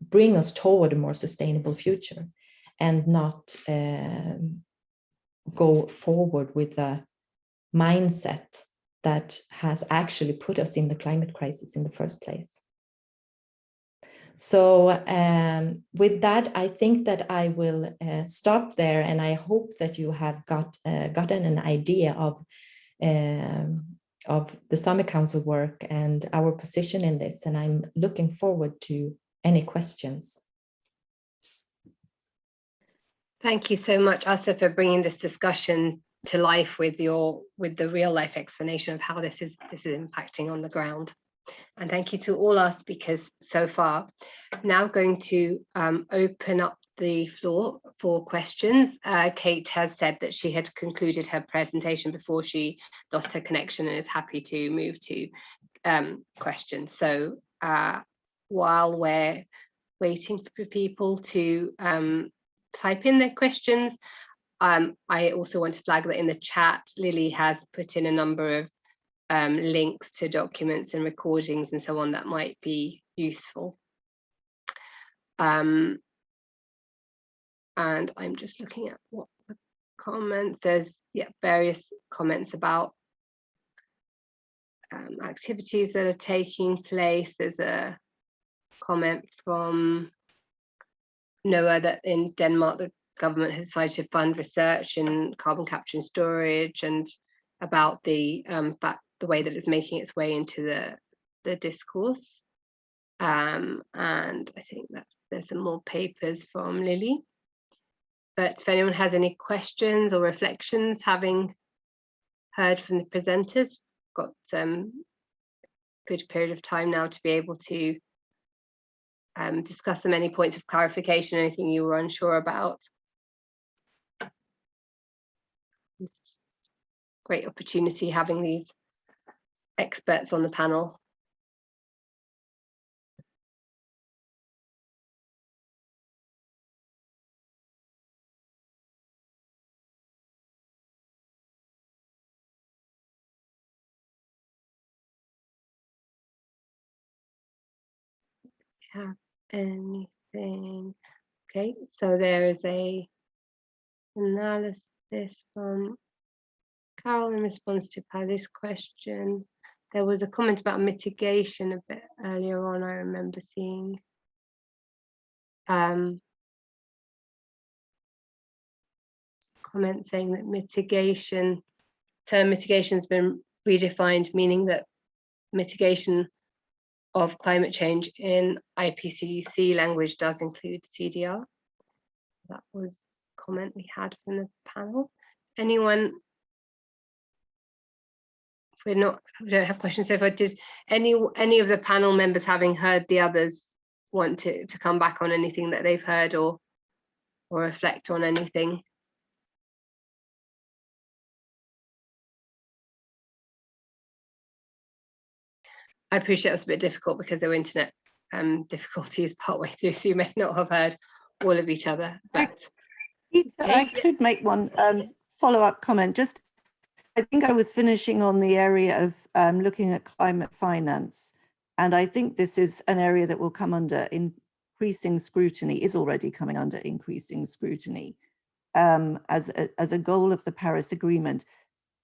bring us toward a more sustainable future and not um, go forward with a mindset that has actually put us in the climate crisis in the first place. So um, with that, I think that I will uh, stop there and I hope that you have got uh, gotten an idea of um, of the Sami Council work and our position in this. And I'm looking forward to any questions. Thank you so much, Asa, for bringing this discussion to life with your with the real life explanation of how this is this is impacting on the ground. And thank you to all our speakers so far. Now going to um, open up the floor for questions. Uh, Kate has said that she had concluded her presentation before she lost her connection and is happy to move to um, questions. So uh, while we're waiting for people to um, type in their questions, um, I also want to flag that in the chat, Lily has put in a number of um, links to documents and recordings and so on that might be useful. Um, and I'm just looking at what the comments, there's yeah, various comments about um, activities that are taking place. There's a comment from NOAH that in Denmark, the government has decided to fund research in carbon capture and storage and about the um, fact, the way that it's making its way into the, the discourse. Um, and I think that there's some more papers from Lily. But if anyone has any questions or reflections, having heard from the presenters, got some good period of time now to be able to um, discuss some any points of clarification, anything you were unsure about. Great opportunity having these experts on the panel. have anything. Okay, so there is a analysis from Carroll in response to Paddy's question. There was a comment about mitigation a bit earlier on, I remember seeing. Um, comment saying that mitigation, term mitigation has been redefined, meaning that mitigation of climate change in IPCC language does include CDR. That was comment we had from the panel. Anyone? We're not, we don't have questions so far. Does any any of the panel members, having heard the others, want to to come back on anything that they've heard or or reflect on anything? I appreciate it's a bit difficult because there were internet um, difficulties *laughs* partway through, so you may not have heard all of each other. But I could make one um, follow-up comment. Just, I think I was finishing on the area of um, looking at climate finance. And I think this is an area that will come under increasing scrutiny, is already coming under increasing scrutiny um, as, a, as a goal of the Paris Agreement.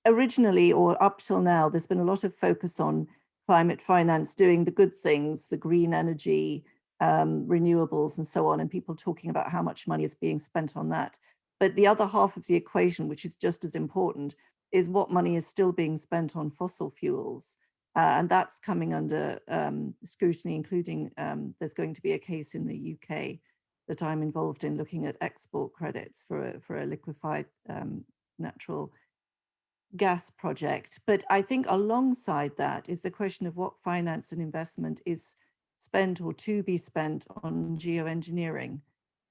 Originally, or up till now, there's been a lot of focus on climate finance doing the good things, the green energy, um, renewables and so on, and people talking about how much money is being spent on that. But the other half of the equation, which is just as important, is what money is still being spent on fossil fuels. Uh, and that's coming under um, scrutiny, including um, there's going to be a case in the UK that I'm involved in looking at export credits for a, for a liquefied um, natural gas project. But I think alongside that is the question of what finance and investment is spent or to be spent on geoengineering.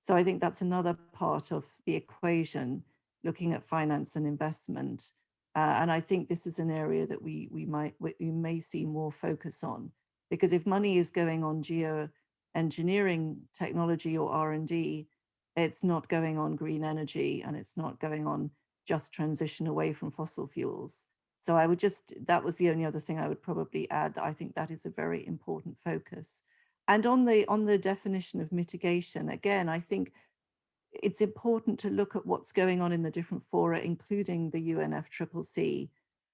So I think that's another part of the equation, looking at finance and investment. Uh, and I think this is an area that we, we might we may see more focus on, because if money is going on geoengineering technology or R&D, it's not going on green energy and it's not going on just transition away from fossil fuels. So I would just, that was the only other thing I would probably add that I think that is a very important focus. And on the, on the definition of mitigation, again, I think it's important to look at what's going on in the different fora, including the UNFCCC.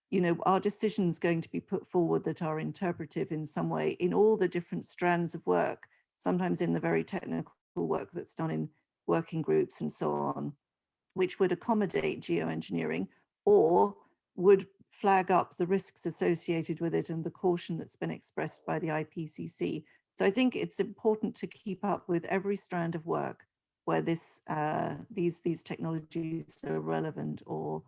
You know, are decisions going to be put forward that are interpretive in some way in all the different strands of work, sometimes in the very technical work that's done in working groups and so on which would accommodate geoengineering or would flag up the risks associated with it and the caution that's been expressed by the IPCC. So I think it's important to keep up with every strand of work where this uh, these these technologies are relevant or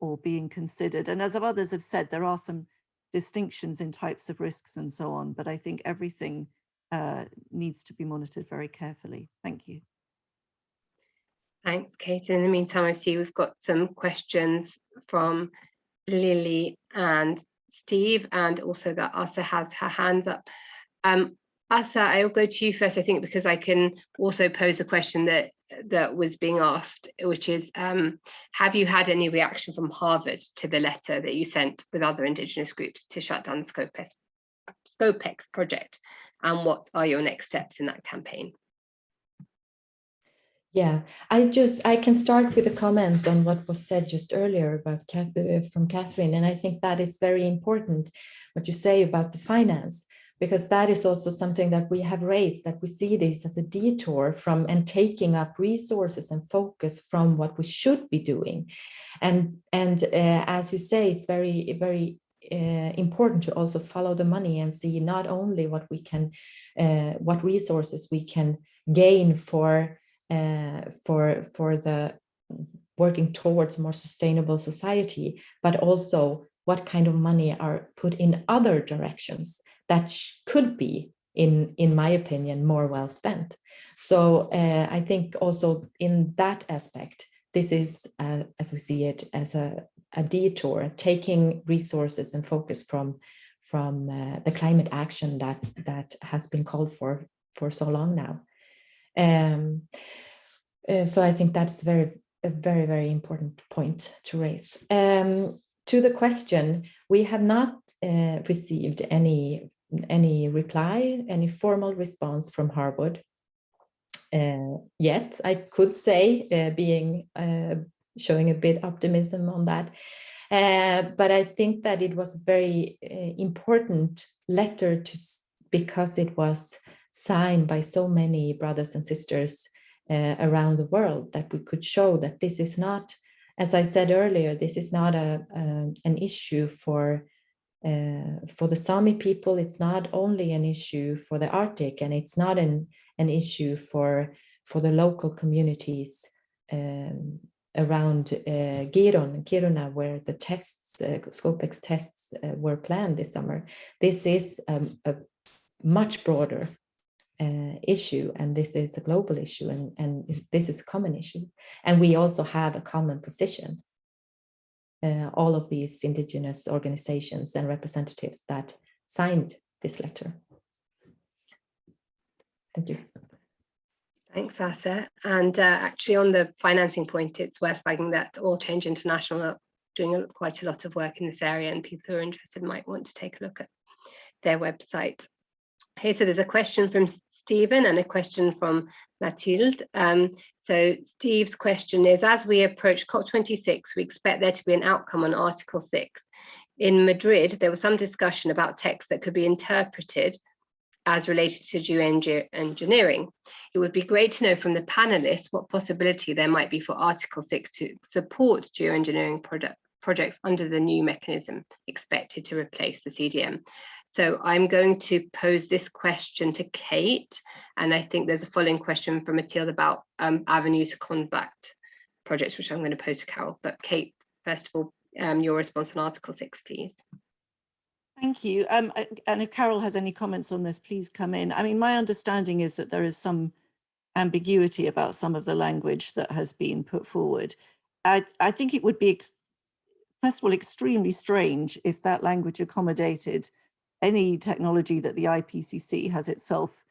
or being considered. And as others have said, there are some distinctions in types of risks and so on, but I think everything uh, needs to be monitored very carefully. Thank you. Thanks, Kate. In the meantime, I see we've got some questions from Lily and Steve, and also that Asa has her hands up. Um, Asa, I'll go to you first, I think, because I can also pose a question that that was being asked, which is, um, have you had any reaction from Harvard to the letter that you sent with other Indigenous groups to shut down the Scopex, Scopex project? And what are your next steps in that campaign? Yeah, I just I can start with a comment on what was said just earlier about uh, from Catherine, and I think that is very important what you say about the finance because that is also something that we have raised that we see this as a detour from and taking up resources and focus from what we should be doing, and and uh, as you say, it's very very uh, important to also follow the money and see not only what we can, uh, what resources we can gain for uh, for for the working towards more sustainable society, but also what kind of money are put in other directions that could be, in in my opinion, more well spent. So uh, I think also in that aspect, this is uh, as we see it as a a detour, taking resources and focus from from uh, the climate action that that has been called for for so long now. Um, uh, so I think that's very a very very important point to raise. Um, to the question, we have not uh, received any any reply, any formal response from Harvard uh, yet. I could say, uh, being uh, showing a bit optimism on that. Uh, but I think that it was a very uh, important letter to because it was signed by so many brothers and sisters uh, around the world that we could show that this is not, as I said earlier, this is not a, a an issue for uh, for the Sami people. It's not only an issue for the Arctic, and it's not an an issue for for the local communities um, around uh, Giron, Kiruna, where the tests, uh, Scopex tests uh, were planned this summer. This is um, a much broader uh, issue, and this is a global issue, and, and this is a common issue. And we also have a common position. Uh, all of these indigenous organizations and representatives that signed this letter. Thank you. Thanks, Asa. And uh, actually on the financing point, it's worth flagging that Oil Change International are doing a, quite a lot of work in this area and people who are interested might want to take a look at their website. Okay, so there's a question from Stephen and a question from Mathilde. Um, so Steve's question is, as we approach COP26, we expect there to be an outcome on Article 6. In Madrid, there was some discussion about text that could be interpreted as related to geoengineering. It would be great to know from the panelists what possibility there might be for Article 6 to support geoengineering product, projects under the new mechanism expected to replace the CDM. So I'm going to pose this question to Kate, and I think there's a following question from Matilda about um, avenues to combat projects, which I'm going to pose to Carroll. But Kate, first of all, um, your response on Article 6, please. Thank you. Um, and if Carroll has any comments on this, please come in. I mean, my understanding is that there is some ambiguity about some of the language that has been put forward. I, I think it would be, first of all, extremely strange if that language accommodated any technology that the IPCC has itself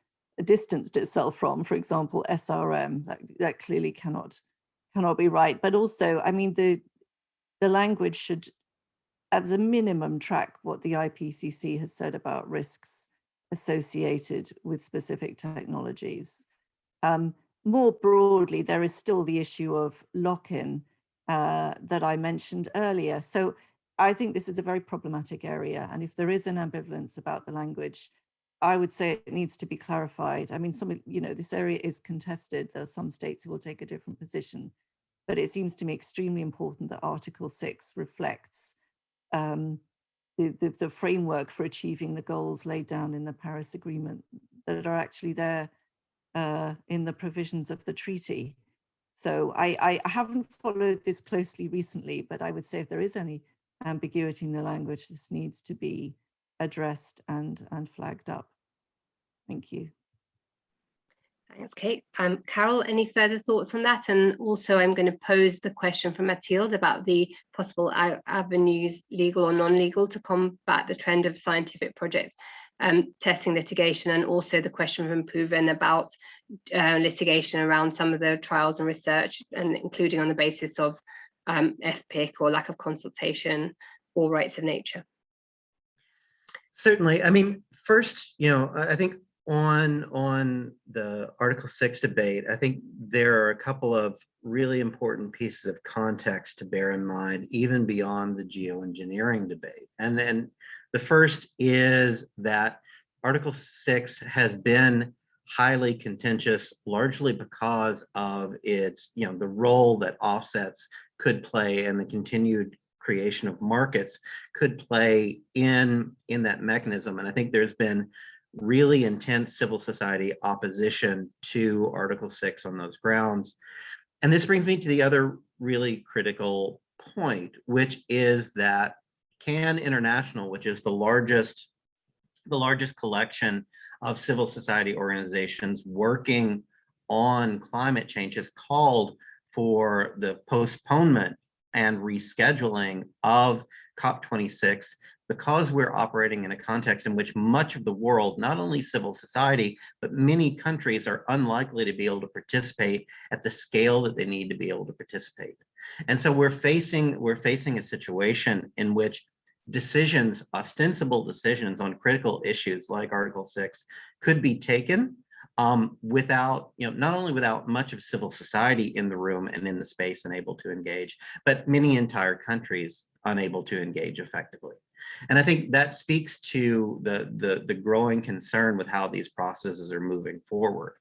distanced itself from, for example, SRM, that, that clearly cannot cannot be right. But also, I mean, the the language should as a minimum track what the IPCC has said about risks associated with specific technologies. Um, more broadly, there is still the issue of lock-in uh, that I mentioned earlier. So I think this is a very problematic area. And if there is an ambivalence about the language, I would say it needs to be clarified. I mean, some, you know, this area is contested. There are some states who will take a different position, but it seems to me extremely important that Article 6 reflects um, the, the, the, framework for achieving the goals laid down in the Paris Agreement that are actually there uh, in the provisions of the treaty. So I, I haven't followed this closely recently, but I would say if there is any ambiguity in the language, this needs to be addressed and, and flagged up. Thank you. Thanks, Kate. Um, Carroll, any further thoughts on that? And also I'm going to pose the question from Mathilde about the possible avenues, legal or non-legal, to combat the trend of scientific projects um, testing litigation, and also the question from Puven about uh, litigation around some of the trials and research, and including on the basis of um, FPIC or lack of consultation or rights of nature. Certainly. I mean, first, you know, I think on on the Article 6 debate, I think there are a couple of really important pieces of context to bear in mind, even beyond the geoengineering debate. And then the first is that Article 6 has been highly contentious, largely because of its, you know, the role that offsets could play and the continued creation of markets could play in in that mechanism. And I think there's been really intense civil society opposition to Article 6 on those grounds. And this brings me to the other really critical point, which is that CAN International, which is the largest the largest collection of civil society organizations working on climate change is called for the postponement and rescheduling of COP26 because we're operating in a context in which much of the world, not only civil society, but many countries are unlikely to be able to participate at the scale that they need to be able to participate. And so we're facing we're facing a situation in which decisions, ostensible decisions on critical issues like Article 6 could be taken um, without, you know, not only without much of civil society in the room and in the space and able to engage, but many entire countries unable to engage effectively. And I think that speaks to the, the, the growing concern with how these processes are moving forward.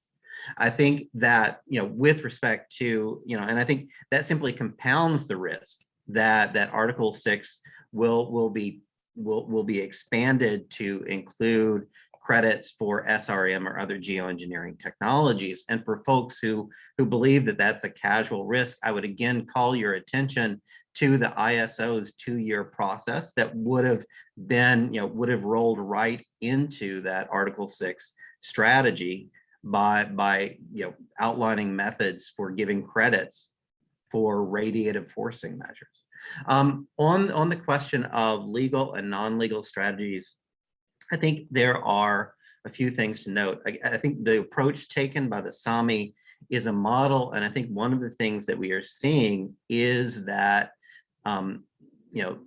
I think that, you know, with respect to, you know, and I think that simply compounds the risk that that Article 6 will will be will will be expanded to include credits for SRM or other geoengineering technologies. And for folks who who believe that that's a casual risk, I would again call your attention to the ISO's two-year process that would have been, you know, would have rolled right into that Article 6 strategy by by you know outlining methods for giving credits for radiative forcing measures. Um, on, on the question of legal and non-legal strategies, I think there are a few things to note. I, I, think the approach taken by the Sami is a model, and I think one of the things that we are seeing is that, um, you know,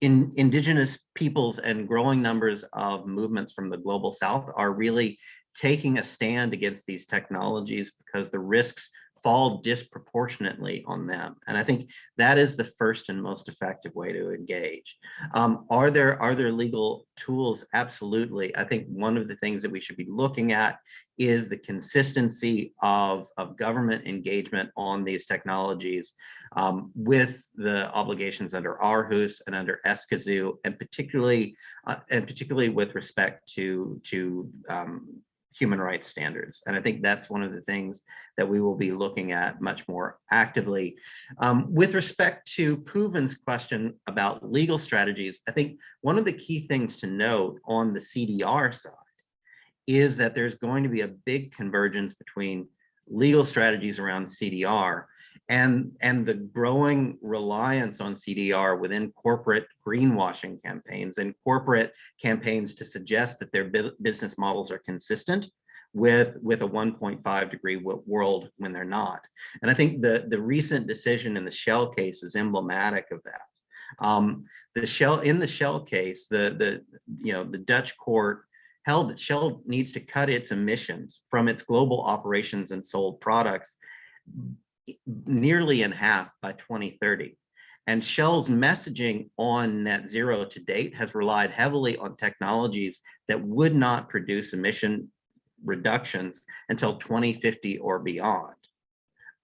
in indigenous peoples and growing numbers of movements from the global south are really taking a stand against these technologies because the risks fall disproportionately on them. And I think that is the first and most effective way to engage. Um, are there are there legal tools? Absolutely. I think one of the things that we should be looking at is the consistency of, of government engagement on these technologies um, with the obligations under Aarhus and under Escazú, and particularly uh, and particularly with respect to to um, human rights standards. And I think that's one of the things that we will be looking at much more actively. Um, with respect to Puven's question about legal strategies, I think one of the key things to note on the CDR side is that there's going to be a big convergence between legal strategies around CDR and, and the growing reliance on CDR within corporate greenwashing campaigns and corporate campaigns to suggest that their business models are consistent with with a 1.5 degree world when they're not. And I think the the recent decision in the Shell case is emblematic of that. Um, the Shell in the Shell case, the the you know the Dutch court held that Shell needs to cut its emissions from its global operations and sold products nearly in half by 2030. And Shell's messaging on net zero to date has relied heavily on technologies that would not produce emission reductions until 2050 or beyond.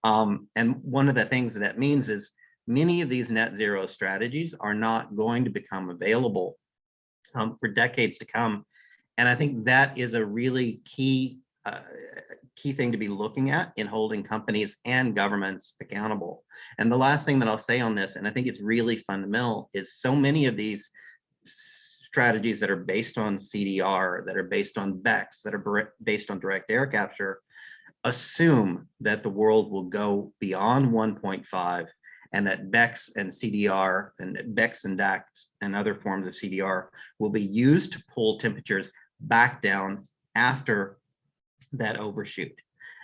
Um, and one of the things that means is many of these net zero strategies are not going to become available um, for decades to come. And I think that is a really key uh, key thing to be looking at in holding companies and governments accountable. And the last thing that I'll say on this, and I think it's really fundamental, is so many of these strategies that are based on CDR, that are based on BECCS, that are based on direct air capture, assume that the world will go beyond 1.5 and that BECCS and CDR and BECCS and DACCS and other forms of CDR will be used to pull temperatures back down after that overshoot.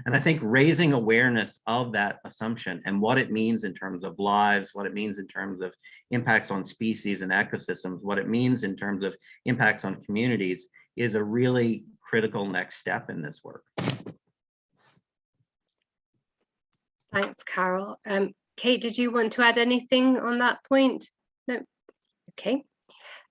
And I think raising awareness of that assumption and what it means in terms of lives, what it means in terms of impacts on species and ecosystems, what it means in terms of impacts on communities is a really critical next step in this work. Thanks, Carroll. Um, Kate, did you want to add anything on that point? No. Okay.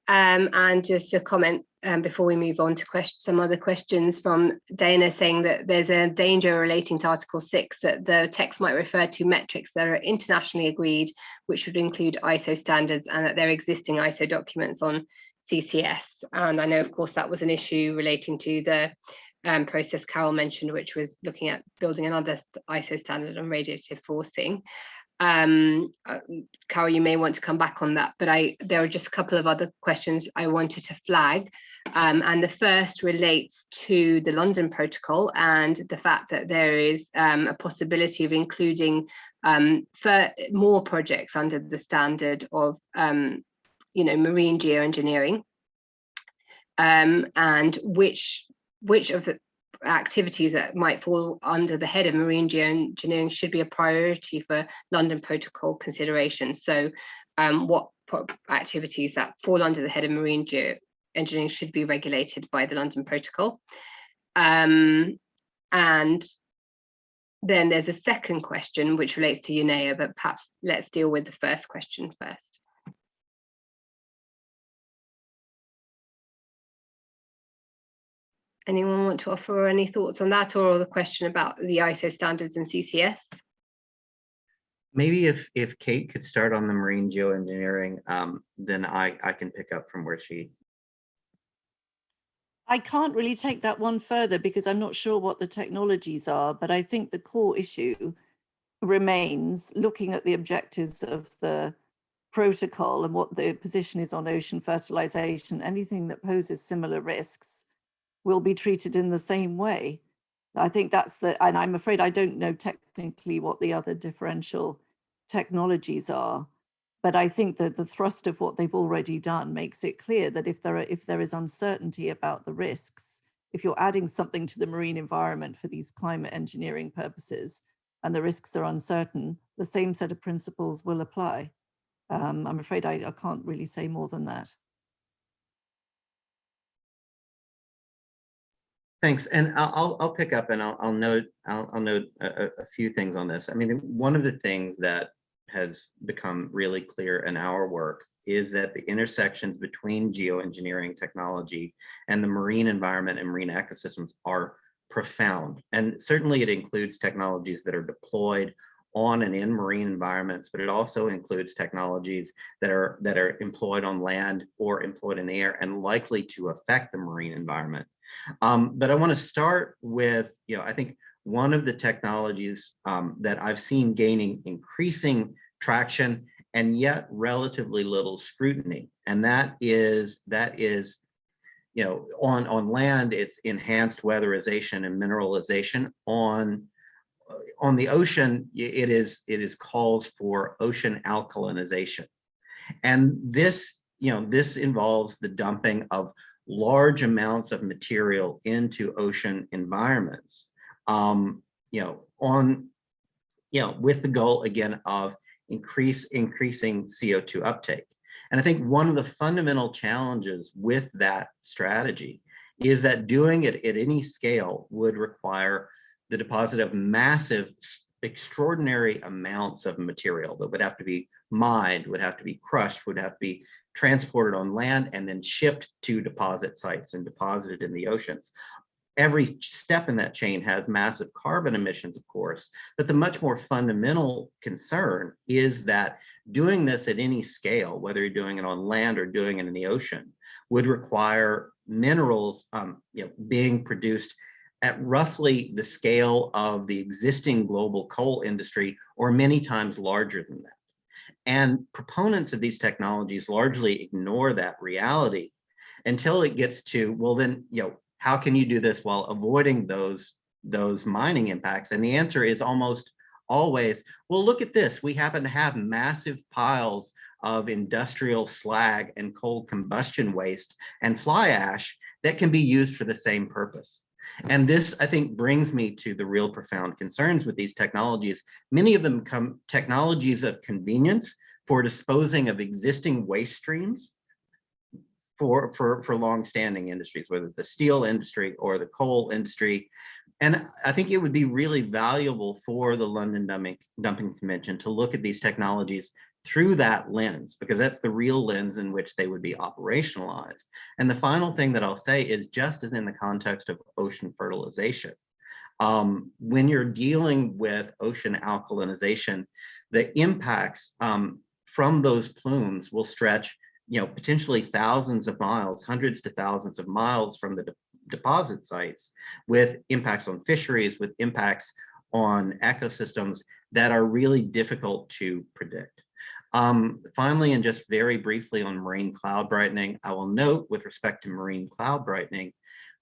Um, and just a comment um, before we move on to question, some other questions from Dana saying that there's a danger relating to Article 6 that the text might refer to metrics that are internationally agreed, which would include ISO standards and that there are existing ISO documents on CCS. And I know, of course, that was an issue relating to the um, process Carroll mentioned, which was looking at building another ISO standard on radiative forcing um uh, Carroll, you may want to come back on that, but I there are just a couple of other questions I wanted to flag. Um, and the first relates to the London Protocol and the fact that there is um, a possibility of including um, for more projects under the standard of um, you know, marine geoengineering. Um, and which which of the activities that might fall under the head of marine geoengineering should be a priority for London Protocol consideration. So um, what activities that fall under the head of marine geoengineering should be regulated by the London Protocol. Um, and then there's a second question which relates to UNEA, but perhaps let's deal with the first question first. Anyone want to offer any thoughts on that or the question about the ISO standards and CCS? Maybe if if Kate could start on the marine geoengineering, um, then I, I can pick up from where she. I can't really take that one further because I'm not sure what the technologies are, but I think the core issue remains looking at the objectives of the protocol and what the position is on ocean fertilization, anything that poses similar risks will be treated in the same way. I think that's the, and I'm afraid I don't know technically what the other differential technologies are, but I think that the thrust of what they've already done makes it clear that if there are, if there is uncertainty about the risks, if you're adding something to the marine environment for these climate engineering purposes and the risks are uncertain, the same set of principles will apply. Um, I'm afraid I, I can't really say more than that. Thanks, and I'll I'll pick up and I'll I'll note I'll I'll note a, a, few things on this. I mean, one of the things that has become really clear in our work is that the intersections between geoengineering technology and the marine environment and marine ecosystems are profound. And certainly it includes technologies that are deployed on and in marine environments, but it also includes technologies that are that are employed on land or employed in the air and likely to affect the marine environment. Um, but I want to start with, you know, I think one of the technologies um, that I've seen gaining increasing traction and yet relatively little scrutiny, and that is that is, you know, on on land it's enhanced weatherization and mineralization. On on the ocean, it is it is calls for ocean alkalinization, and this you know this involves the dumping of large amounts of material into ocean environments, um, you know, on, you know, with the goal again of increase increasing CO2 uptake. And I think one of the fundamental challenges with that strategy is that doing it at any scale would require the deposit of massive, extraordinary amounts of material that would have to be mined, would have to be crushed, would have to be transported on land and then shipped to deposit sites and deposited in the oceans. Every step in that chain has massive carbon emissions, of course, but the much more fundamental concern is that doing this at any scale, whether you're doing it on land or doing it in the ocean, would require minerals um, you know, being produced at roughly the scale of the existing global coal industry or many times larger than that. And proponents of these technologies largely ignore that reality until it gets to, well, then, you know, how can you do this while avoiding those, those mining impacts? And the answer is almost always, well, look at this. We happen to have massive piles of industrial slag and coal combustion waste and fly ash that can be used for the same purpose. And this, I think, brings me to the real profound concerns with these technologies. Many of them come technologies of convenience for disposing of existing waste streams for, for, for long-standing industries, whether the steel industry or the coal industry. And I think it would be really valuable for the London Dumping, Dumping Convention to look at these technologies through that lens, because that's the real lens in which they would be operationalized. And the final thing that I'll say is just as in the context of ocean fertilization, um, when you're dealing with ocean alkalinization, the impacts um, from those plumes will stretch, you know, potentially thousands of miles, hundreds to thousands of miles from the de deposit sites with impacts on fisheries, with impacts on ecosystems that are really difficult to predict. Um, finally, and just very briefly on marine cloud brightening, I will note with respect to marine cloud brightening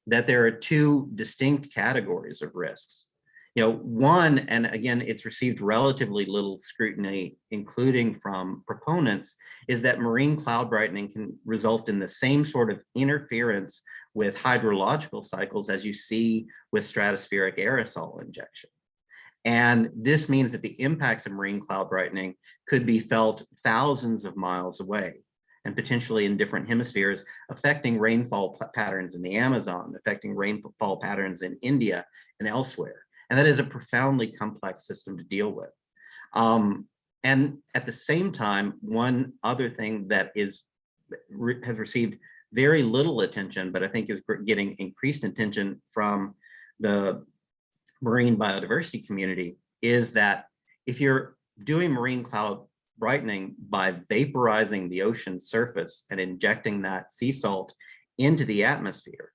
that there are two distinct categories of risks. You know, one, and again, it's received relatively little scrutiny, including from proponents, is that marine cloud brightening can result in the same sort of interference with hydrological cycles as you see with stratospheric aerosol injection. And this means that the impacts of marine cloud brightening could be felt thousands of miles away and potentially in different hemispheres, affecting rainfall patterns in the Amazon, affecting rainfall patterns in India and elsewhere. And that is a profoundly complex system to deal with. Um, and at the same time, one other thing that is has received very little attention, but I think is getting increased attention from the marine biodiversity community is that if you're doing marine cloud brightening by vaporizing the ocean surface and injecting that sea salt into the atmosphere,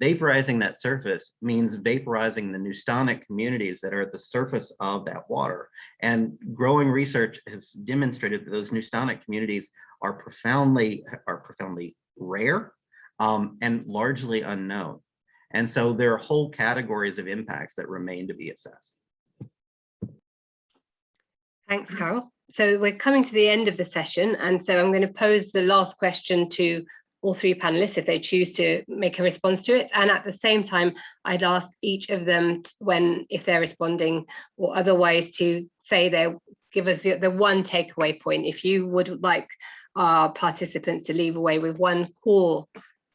vaporizing that surface means vaporizing the neustonic communities that are at the surface of that water. And growing research has demonstrated that those neustonic communities are profoundly are profoundly rare um, and largely unknown. And so there are whole categories of impacts that remain to be assessed. Thanks, Carroll. So we're coming to the end of the session, and so I'm going to pose the last question to all three panelists if they choose to make a response to it. And at the same time, I'd ask each of them when, if they're responding or otherwise to say their, give us the, the one takeaway point. If you would like our participants to leave away with one core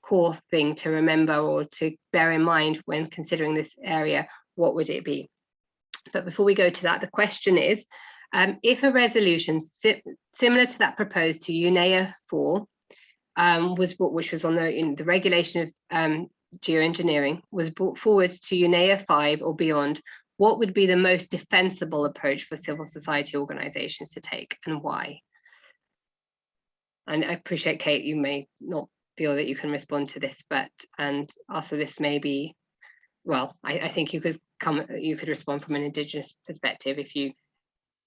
core thing to remember or to bear in mind when considering this area, what would it be? But before we go to that, the question is, um, if a resolution si similar to that proposed to UNEA 4 um, was brought, which was on the in the regulation of um, geoengineering, was brought forward to UNEA 5 or beyond, what would be the most defensible approach for civil society organizations to take and why? And I appreciate, Kate, you may not feel that you can respond to this, but and also this may be, well, I, I think you could come, you could respond from an Indigenous perspective if you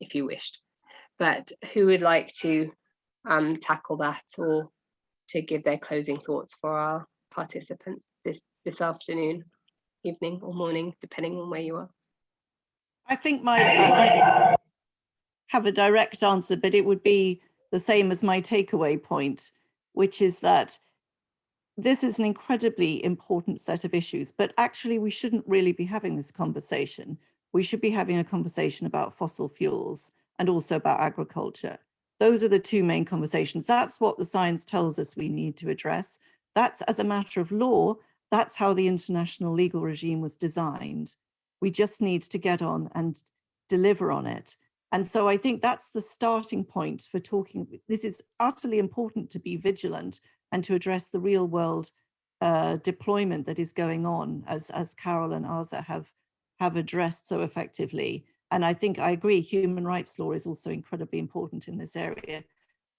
if you wished. But who would like to um, tackle that or to give their closing thoughts for our participants this this afternoon, evening or morning, depending on where you are? I think my I have a direct answer, but it would be the same as my takeaway point, which is that this is an incredibly important set of issues, but actually we shouldn't really be having this conversation. We should be having a conversation about fossil fuels and also about agriculture. Those are the two main conversations. That's what the science tells us we need to address. That's as a matter of law, that's how the international legal regime was designed. We just need to get on and deliver on it. And so I think that's the starting point for talking. This is utterly important to be vigilant and to address the real world uh, deployment that is going on as, as Carroll and Asa have, have addressed so effectively. And I think I agree, human rights law is also incredibly important in this area.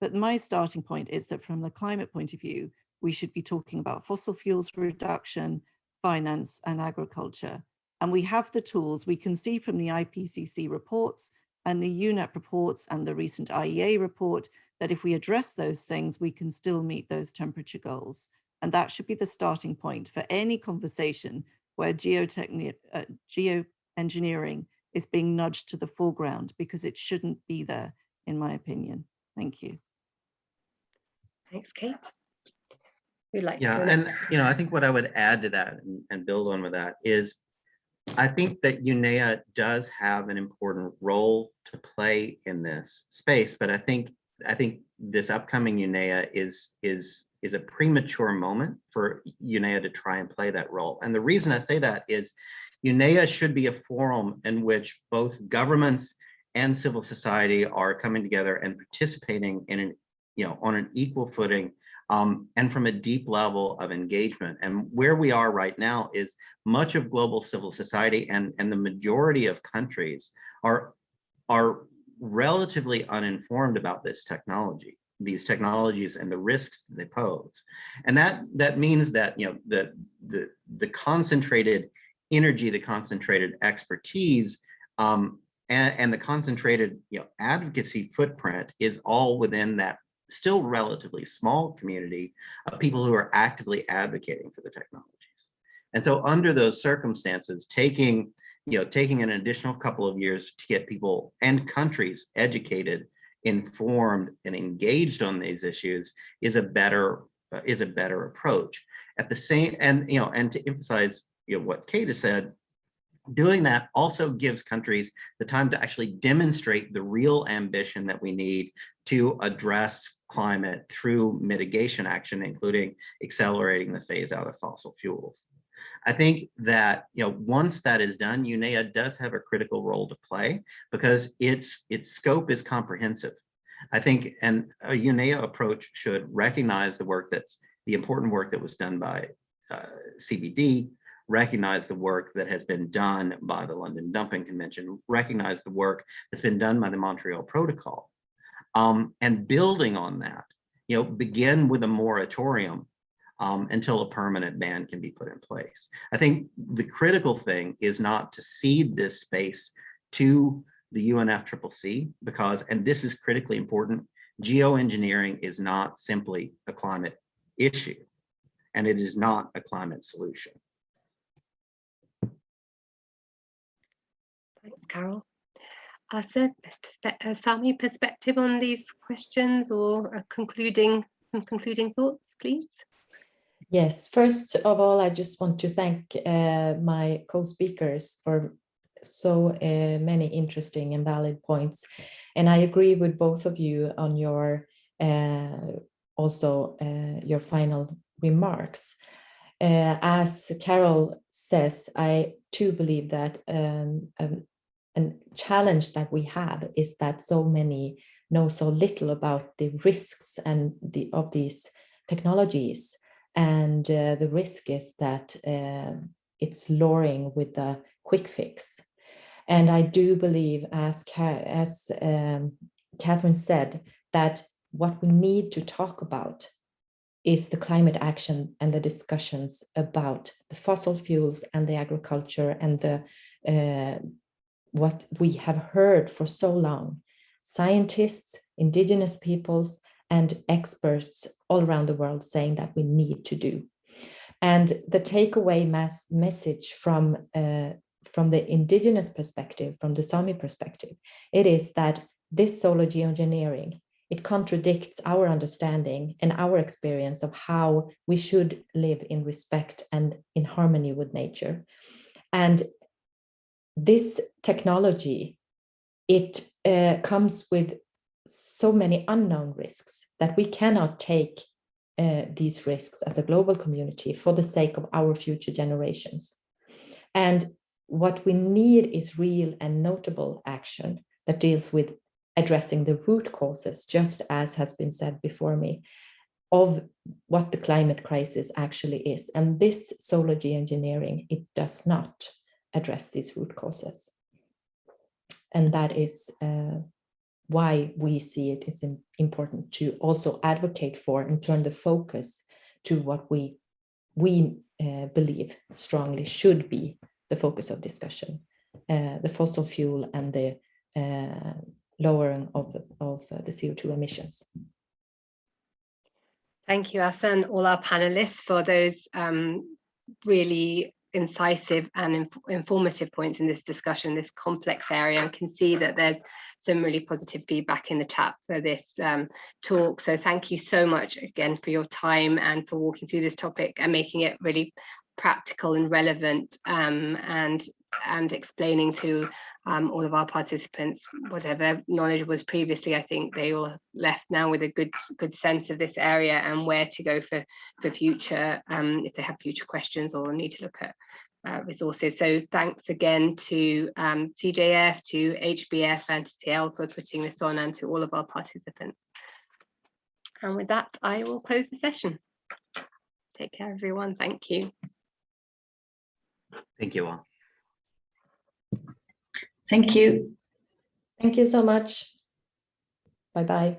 But my starting point is that from the climate point of view, we should be talking about fossil fuels reduction, finance and agriculture. And we have the tools we can see from the IPCC reports and the UNEP reports and the recent IEA report that if we address those things, we can still meet those temperature goals. And that should be the starting point for any conversation where geotechni uh, geoengineering is being nudged to the foreground because it shouldn't be there, in my opinion. Thank you. Thanks, Kate. We'd like Yeah, go and you know, I think what I would add to that and, and build on with that is I think that UNEA does have an important role to play in this space, but I think I think this upcoming UNEA is is is a premature moment for UNEA to try and play that role. And the reason I say that is UNEA should be a forum in which both governments and civil society are coming together and participating in an, you know, on an equal footing um, and from a deep level of engagement. And where we are right now is much of global civil society and, and the majority of countries are, are relatively uninformed about this technology these technologies and the risks they pose. And that that means that you know the the the concentrated energy, the concentrated expertise, um, and, and the concentrated you know advocacy footprint is all within that still relatively small community of people who are actively advocating for the technologies. And so under those circumstances, taking you know taking an additional couple of years to get people and countries educated informed and engaged on these issues is a better is a better approach at the same and you know and to emphasize you know what kate has said doing that also gives countries the time to actually demonstrate the real ambition that we need to address climate through mitigation action including accelerating the phase out of fossil fuels I think that you know once that is done, UNEA does have a critical role to play because its its scope is comprehensive. I think and a UNEA approach should recognize the work that's the important work that was done by uh, CBD, recognize the work that has been done by the London Dumping Convention, recognize the work that's been done by the Montreal Protocol, um, and building on that, you know, begin with a moratorium um, until a permanent ban can be put in place. I think the critical thing is not to cede this space to the UNFCCC because, and this is critically important, geoengineering is not simply a climate issue and it is not a climate solution. Carroll. Perspe- uh, Sami, perspective on these questions or a concluding some concluding thoughts, please? Yes, first of all, I just want to thank uh, my co-speakers for so uh, many interesting and valid points. And I agree with both of you on your uh, also uh, your final remarks. Uh, as Carroll says, I too believe that um, um, a challenge that we have is that so many know so little about the risks and the of these technologies and uh, the risk is that uh, it's luring with the quick fix. And I do believe, as, as um, Catherine said, that what we need to talk about is the climate action and the discussions about the fossil fuels and the agriculture and the uh, what we have heard for so long. Scientists, indigenous peoples, and experts all around the world saying that we need to do. And the takeaway mass message from, uh, from the indigenous perspective, from the Sami perspective, it is that this solar geoengineering, it contradicts our understanding and our experience of how we should live in respect and in harmony with nature. And this technology, it uh, comes with so many unknown risks that we cannot take uh, these risks as a global community for the sake of our future generations. And what we need is real and notable action that deals with addressing the root causes, just as has been said before me, of what the climate crisis actually is. And this solar geoengineering, it does not address these root causes. And that is uh, why we see it is important to also advocate for and turn the focus to what we we uh, believe strongly should be the focus of discussion. Uh, the fossil fuel and the uh, lowering of, of uh, the CO2 emissions. Thank you, Asa, and all our panelists for those um, really incisive and inf informative points in this discussion, this complex area, and can see that there's some really positive feedback in the chat for this um, talk. So thank you so much again for your time and for walking through this topic and making it really practical and relevant um, and and explaining to um, all of our participants whatever knowledge was previously I think they all left now with a good good sense of this area and where to go for for future um, if they have future questions or need to look at uh, resources. So thanks again to um, CJF to HBF and to CIEL for putting this on and to all of our participants. And with that I will close the session. Take care everyone. Thank you. Thank you all. Thank you. Thank you so much. Bye-bye.